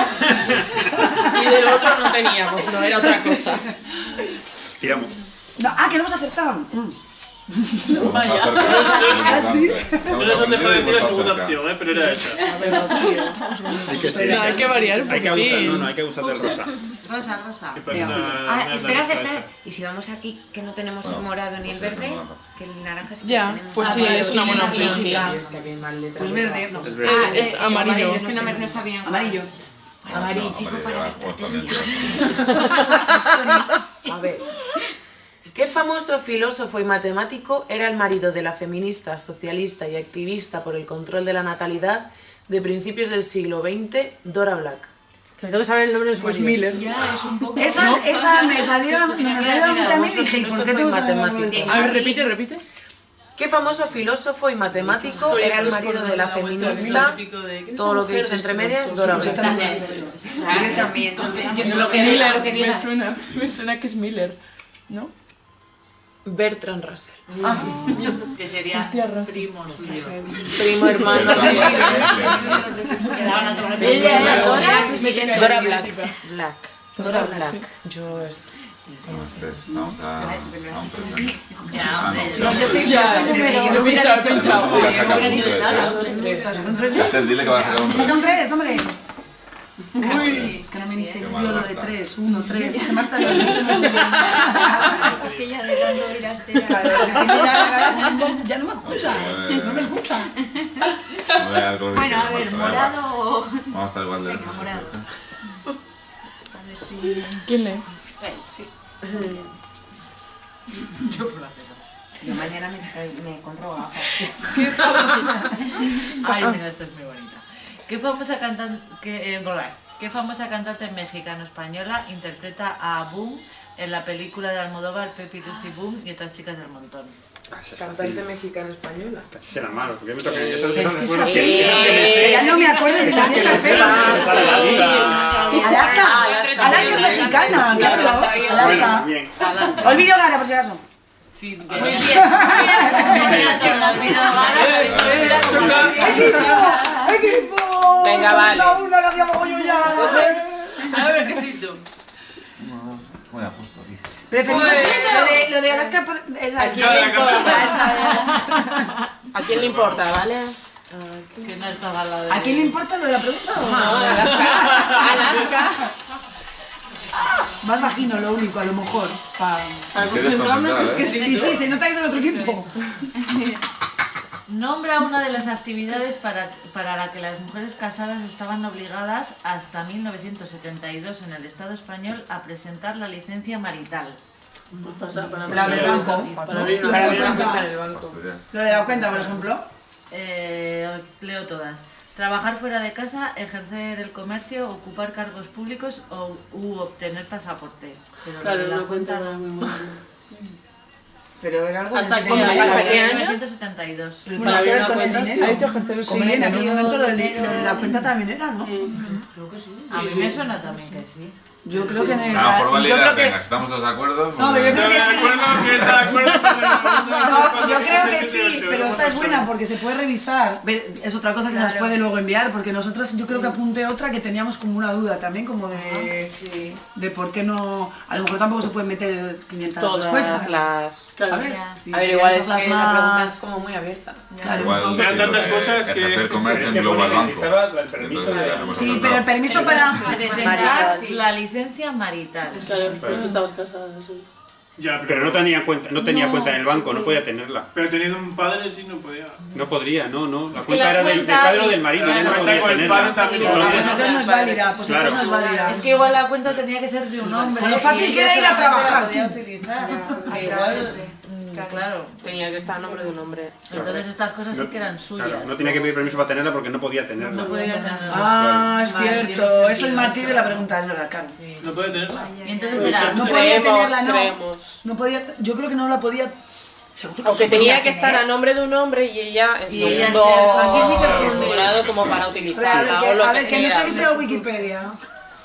Y del otro no teníamos, no, era otra cosa. Tiramos. No, ah, que no hemos acertado. Mm. Vaya. ¿Ah, sí? No les han dejado decir la segunda opción, ¿eh? pero era esa. Hay que ser. No, hay que variar un Hay que abusar, no, no, hay que abusar del rosa. Rosa, rosa. Venga. Ah, Una- esperad, esperad. Y si vamos aquí, que no tenemos el morado ni el verde, que el naranja sí que Ya, tenemos. pues Ah, sí, es una buena opción. Pues verde. No. Es Ah, verde. Es eh, amarillo. Es que no, me, no sabía. Amarillo. Amarillo, No, para la amarillo, también. A ver. ¿Qué famoso filósofo y matemático era el marido de la feminista, socialista y activista por el control de la natalidad de principios del siglo XX, Dora Black? Me tengo que saber el nombre de su Pues marido. Miller. Ya, es un poco... Esa, esa me salió, me salió a mí también y dije, ¿y por qué tengo que saber el nombre de matemático? esto? A ver, repite, repite. ¿Qué famoso filósofo y matemático era el marido de la feminista? Todo lo que he dicho entre medias, Dora Black. Yo también. Yo Lo que diga, lo que me suena, me suena que es Miller, ¿no? Bertrand Russell. Que sería Hostia, primo suyo. Primo hermano de Ella era Dora, Black. Black. Dora Black. Yo est- Vamos a, a un premio. Ya, hombre. No, yo soy Ya, yo número. lo he pinchado, he pinchado. Voy a sacar hubiera un dicho tres, nada, dos, tres. ¿Son tres? Esther, dile que va a sacar un Saca premio. un tres, hombre. Uy, Es que no me mal, lo de Marta. tres, uno, tres. Es que Marta lo Es que ya de tanto ir a. Claro, es que ya, ya no me escucha. No me escucha. Bueno, a que ver, morado o... Vamos a estar igual de Venga, morado. A ver si... ¿Quién lee? Yo mañana me, me compro gafas. Ay, mira, esto es muy bonita. ¿Qué famosa cantante, qué, eh, ¿qué famosa cantante mexicano-española interpreta a Boom en la película de Almodóvar Pepi, Lucy Boom y otras chicas del montón? Cantante mexicana española. Será malo, porque me toca esas Es esas que cosas esa que esas sé. Ya no me acuerdo de Esas. Alaska. Alaska. Alaska es mexicana, claro. Alaska. Olvido Gara, por si acaso. Sí, bien. Muy bien. ¡Equipo! Venga, vale. Una que hacía mogollón ya. A ver, ¿qué siento? Muy a justo aquí. Preferimos Pues- lo de, lo de Alaska. por- Esa ¿A es quién le importa? ¿A quién le importa, vale? Que no estaba la de... ¿A quién le importa lo de la pregunta? o No, Alaska. Alaska. Más vagino, lo único, a lo mejor. Pa... Quieres concentrar, ¿eh? Sí, sí, se nota que es del otro equipo. Nombra una de las actividades para, para la que las mujeres casadas estaban obligadas hasta 1972 en el Estado español a presentar la licencia marital. La del banco. Para abrir una Para cuenta el banco. en el banco. Estudiar. Lo de la cuenta, por ejemplo. Eh, leo todas. Trabajar fuera de casa, ejercer el comercio, ocupar cargos públicos o, u obtener pasaporte. Pero Claro, la cuenta cuenta era muy buena. Pero era algo ¿Hasta de- qué año? ¿Hasta qué año? 1972. Pero Para tiene que ver abrir con una el cuenta, dinero. Ha dicho ejercer el Sí, en momento lo de, dinero. lo de la cuenta también era, ¿no? Creo que sí. A mí me suena también que sí. Yo creo que en el. Vamos por yo creo que. venga, si estamos todos de acuerdo. No, pero yo creo que sí. ¿Quién está de acuerdo? No, yo creo que sí, pero esta es buena porque se puede revisar. Es otra cosa que se las puede luego enviar, porque nosotras yo creo que apunté otra que teníamos como una duda también, como de, de por qué no. A lo mejor tampoco se pueden meter 500 Todas respuestas. las... ¿Sabes? A ver, igual es que la pregunta es como muy abierta. Claro. Igual, Eran sí, tantas cosas que- Ejercer comercio el pone- banco. el Sí, pero el permiso para. Presentar la licencia marital. Claro, tú que estabas casada. sí. Ya, Pero no tenía cuenta, no tenía No, cuenta en el banco, no podía tenerla. Pero teniendo un padre sí no podía. No podría, no, no. La cuenta la era del, del cuenta padre o del marido, ya no Claro, podía tenerla. padre. Ah, pues Entonces, no es válida, pues entonces no es válida. Es que igual la cuenta tenía que ser de un hombre. Lo fácil que era ir a trabajar. podía utilizar. Ya, igual sí. mm, Claro, tenía que estar a nombre de un hombre. Entonces estas cosas sí que eran suyas. Claro, no tenía que pedir permiso para tenerla porque no podía tenerla. No podía tenerla. Ah, es Vale, cierto. tiene Es el matiz sí. de la pregunta, es verdad, claro. No puede tenerla. Y entonces era... No podía tenerla, no. creemos. No podía, yo creo que no la podía. Seguro Aunque no tenía podía que estar a nombre de un hombre y ella en Y ella segundo se- aquí sí que como para a utilizarla que, o lo a que ver, que no sea. sea Wikipedia.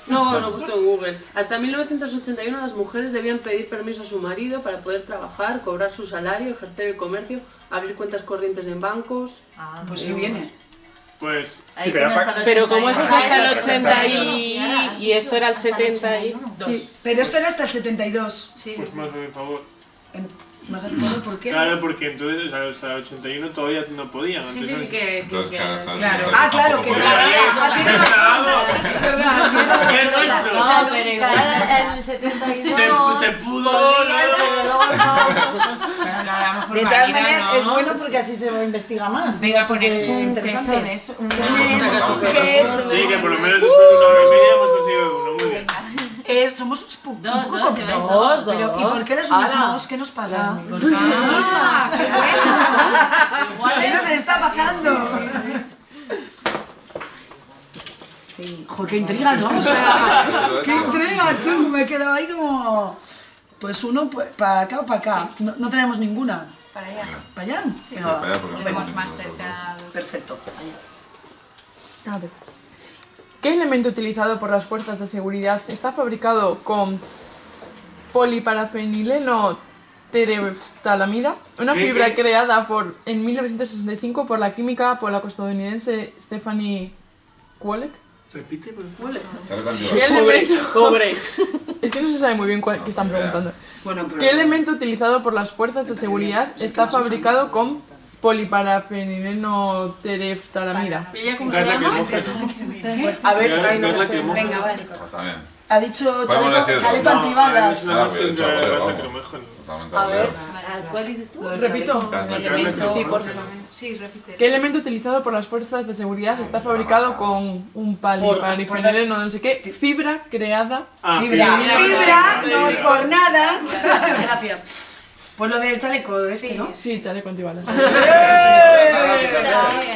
No, lo busco en Google. Hasta 1981 las mujeres debían pedir permiso a su marido para poder trabajar, cobrar su salario, ejercer el comercio, abrir cuentas corrientes en bancos. Pues si viene. Pues. Sí, pero como eso es hasta el Ajá, 80 y, y esto era el 70 y... Sí, pero esto era hasta el 72. Pues más a mi favor. En- Claro, porque entonces o sea, hasta el 81 todavía no podían. Sí, sí, no- sí, que... Entonces, claro, hasta el claro. 70 Ah, claro, que se. Ah. No, pero igual en el 72... Se, se pudo. De todas maneras, es bueno porque así se investiga más. Venga, poner Es un interesante. tesón, es un... ¿Qué es? Sí, que por lo menos después de una hora y media hemos conseguido uno. Eh, somos un poco Dos, dos, dos. Pero, ¿Y por qué los mismos? ¿Qué nos pasa? Las mismas. mismas. ¡Qué bueno! ¿Qué nos está pasando? Sí. Joder, qué intriga, ¿no? O sea, qué intriga, tú. Me he quedado ahí como... Pues uno pues, para acá o para acá. No, no tenemos ninguna. Para allá. ¿Para allá? Sí, para allá, porque Nos no vemos tenemos más cerca. Perfecto. A ver. ¿Qué elemento utilizado por las fuerzas de seguridad está fabricado con poliparafenileno tereftalamida? Una ¿Qué, fibra qué? creada por, en 1965 por la química polaco-estadounidense Stephanie Kwolek. Repite, por favor. ¿Qué elemento? Pobre. Es que no se sabe muy bien cuál, qué están preguntando. Bueno, pero... ¿Qué elemento utilizado por las fuerzas de seguridad está fabricado con poliparafenileno tereftalamida? ¿Y ella cómo se llama? A ver, ay, no lacrimógeno. Venga, vale. También. Ha dicho chaleco, antibalas. Ah, A ver. ¿Cuál dices tú? Repito. Sí, por favor. Sí, repite. ¿Qué elemento utilizado por las fuerzas de seguridad está fabricado con un poliparafenileno no sé qué? Fibra creada Ah, fibra. fibra, no es por nada. Gracias. Pues lo del chaleco de este, ¿no? Sí, chaleco antibalas.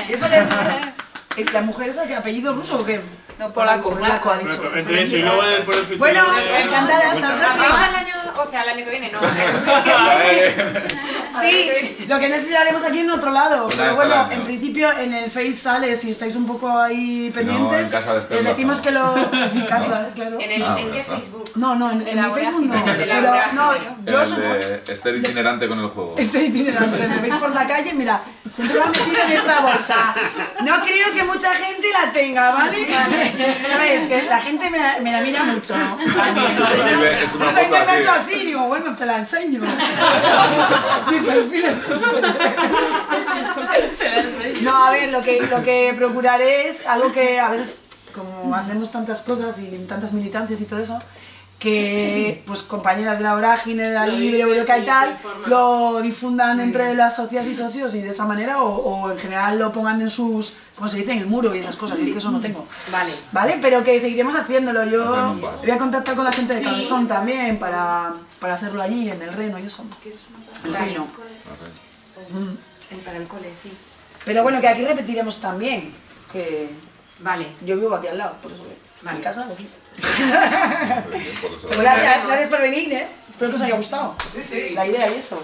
Eso le ¿Es ¿La mujer esa que apellido ruso o qué? No, Polaco, polaco ha dicho. Bueno, Entonces, y luego el futuro. Bueno, de- encantada, hasta próxima. al año, o sea, el año que viene, no. Sí, lo que no sé si lo haremos aquí en otro lado. Pero bueno, en principio en el Face sale, si estáis un poco ahí pendientes. en casa de Esther les decimos que lo. En casa, claro. ¿En, el, Ah, ¿en pues qué. Facebook? No, no, en, mi Facebook no. Pero no, yo El supongo. Esther itinerante con el juego. Este itinerante, me veis por la calle, mira, siempre lo han metido en esta bolsa. No creo que mucha gente la tenga, ¿vale? ¿Sabes? Que la gente me la, me la mira mucho. ¿no? Es una sé, foto me ha hecho así. digo, bueno, te la enseño. Mi perfil es. No, a ver, lo que, lo que procuraré es algo que a veces, como hacemos tantas cosas y tantas militancias y todo eso, que pues compañeras de la vorágine, de la Lo libre, Eureka y sí, tal, lo difundan entre las socias y socios y de esa manera, o, o en general lo pongan en sus, ¿cómo se dice?, en el muro y esas cosas, y es que eso no tengo. Vale. ¿Vale? Pero que seguiremos haciéndolo. Yo voy a contactar con la gente de Sí. Cabezón también para, para hacerlo allí, en el Reno y eso. El. El para el cole, sí. Pero bueno, que aquí repetiremos también. Que Vale. yo vivo aquí al lado, por eso. Vale. Mi casa, aquí. Pues gracias, gracias por venir, ¿eh? Espero que os haya gustado. La idea y eso.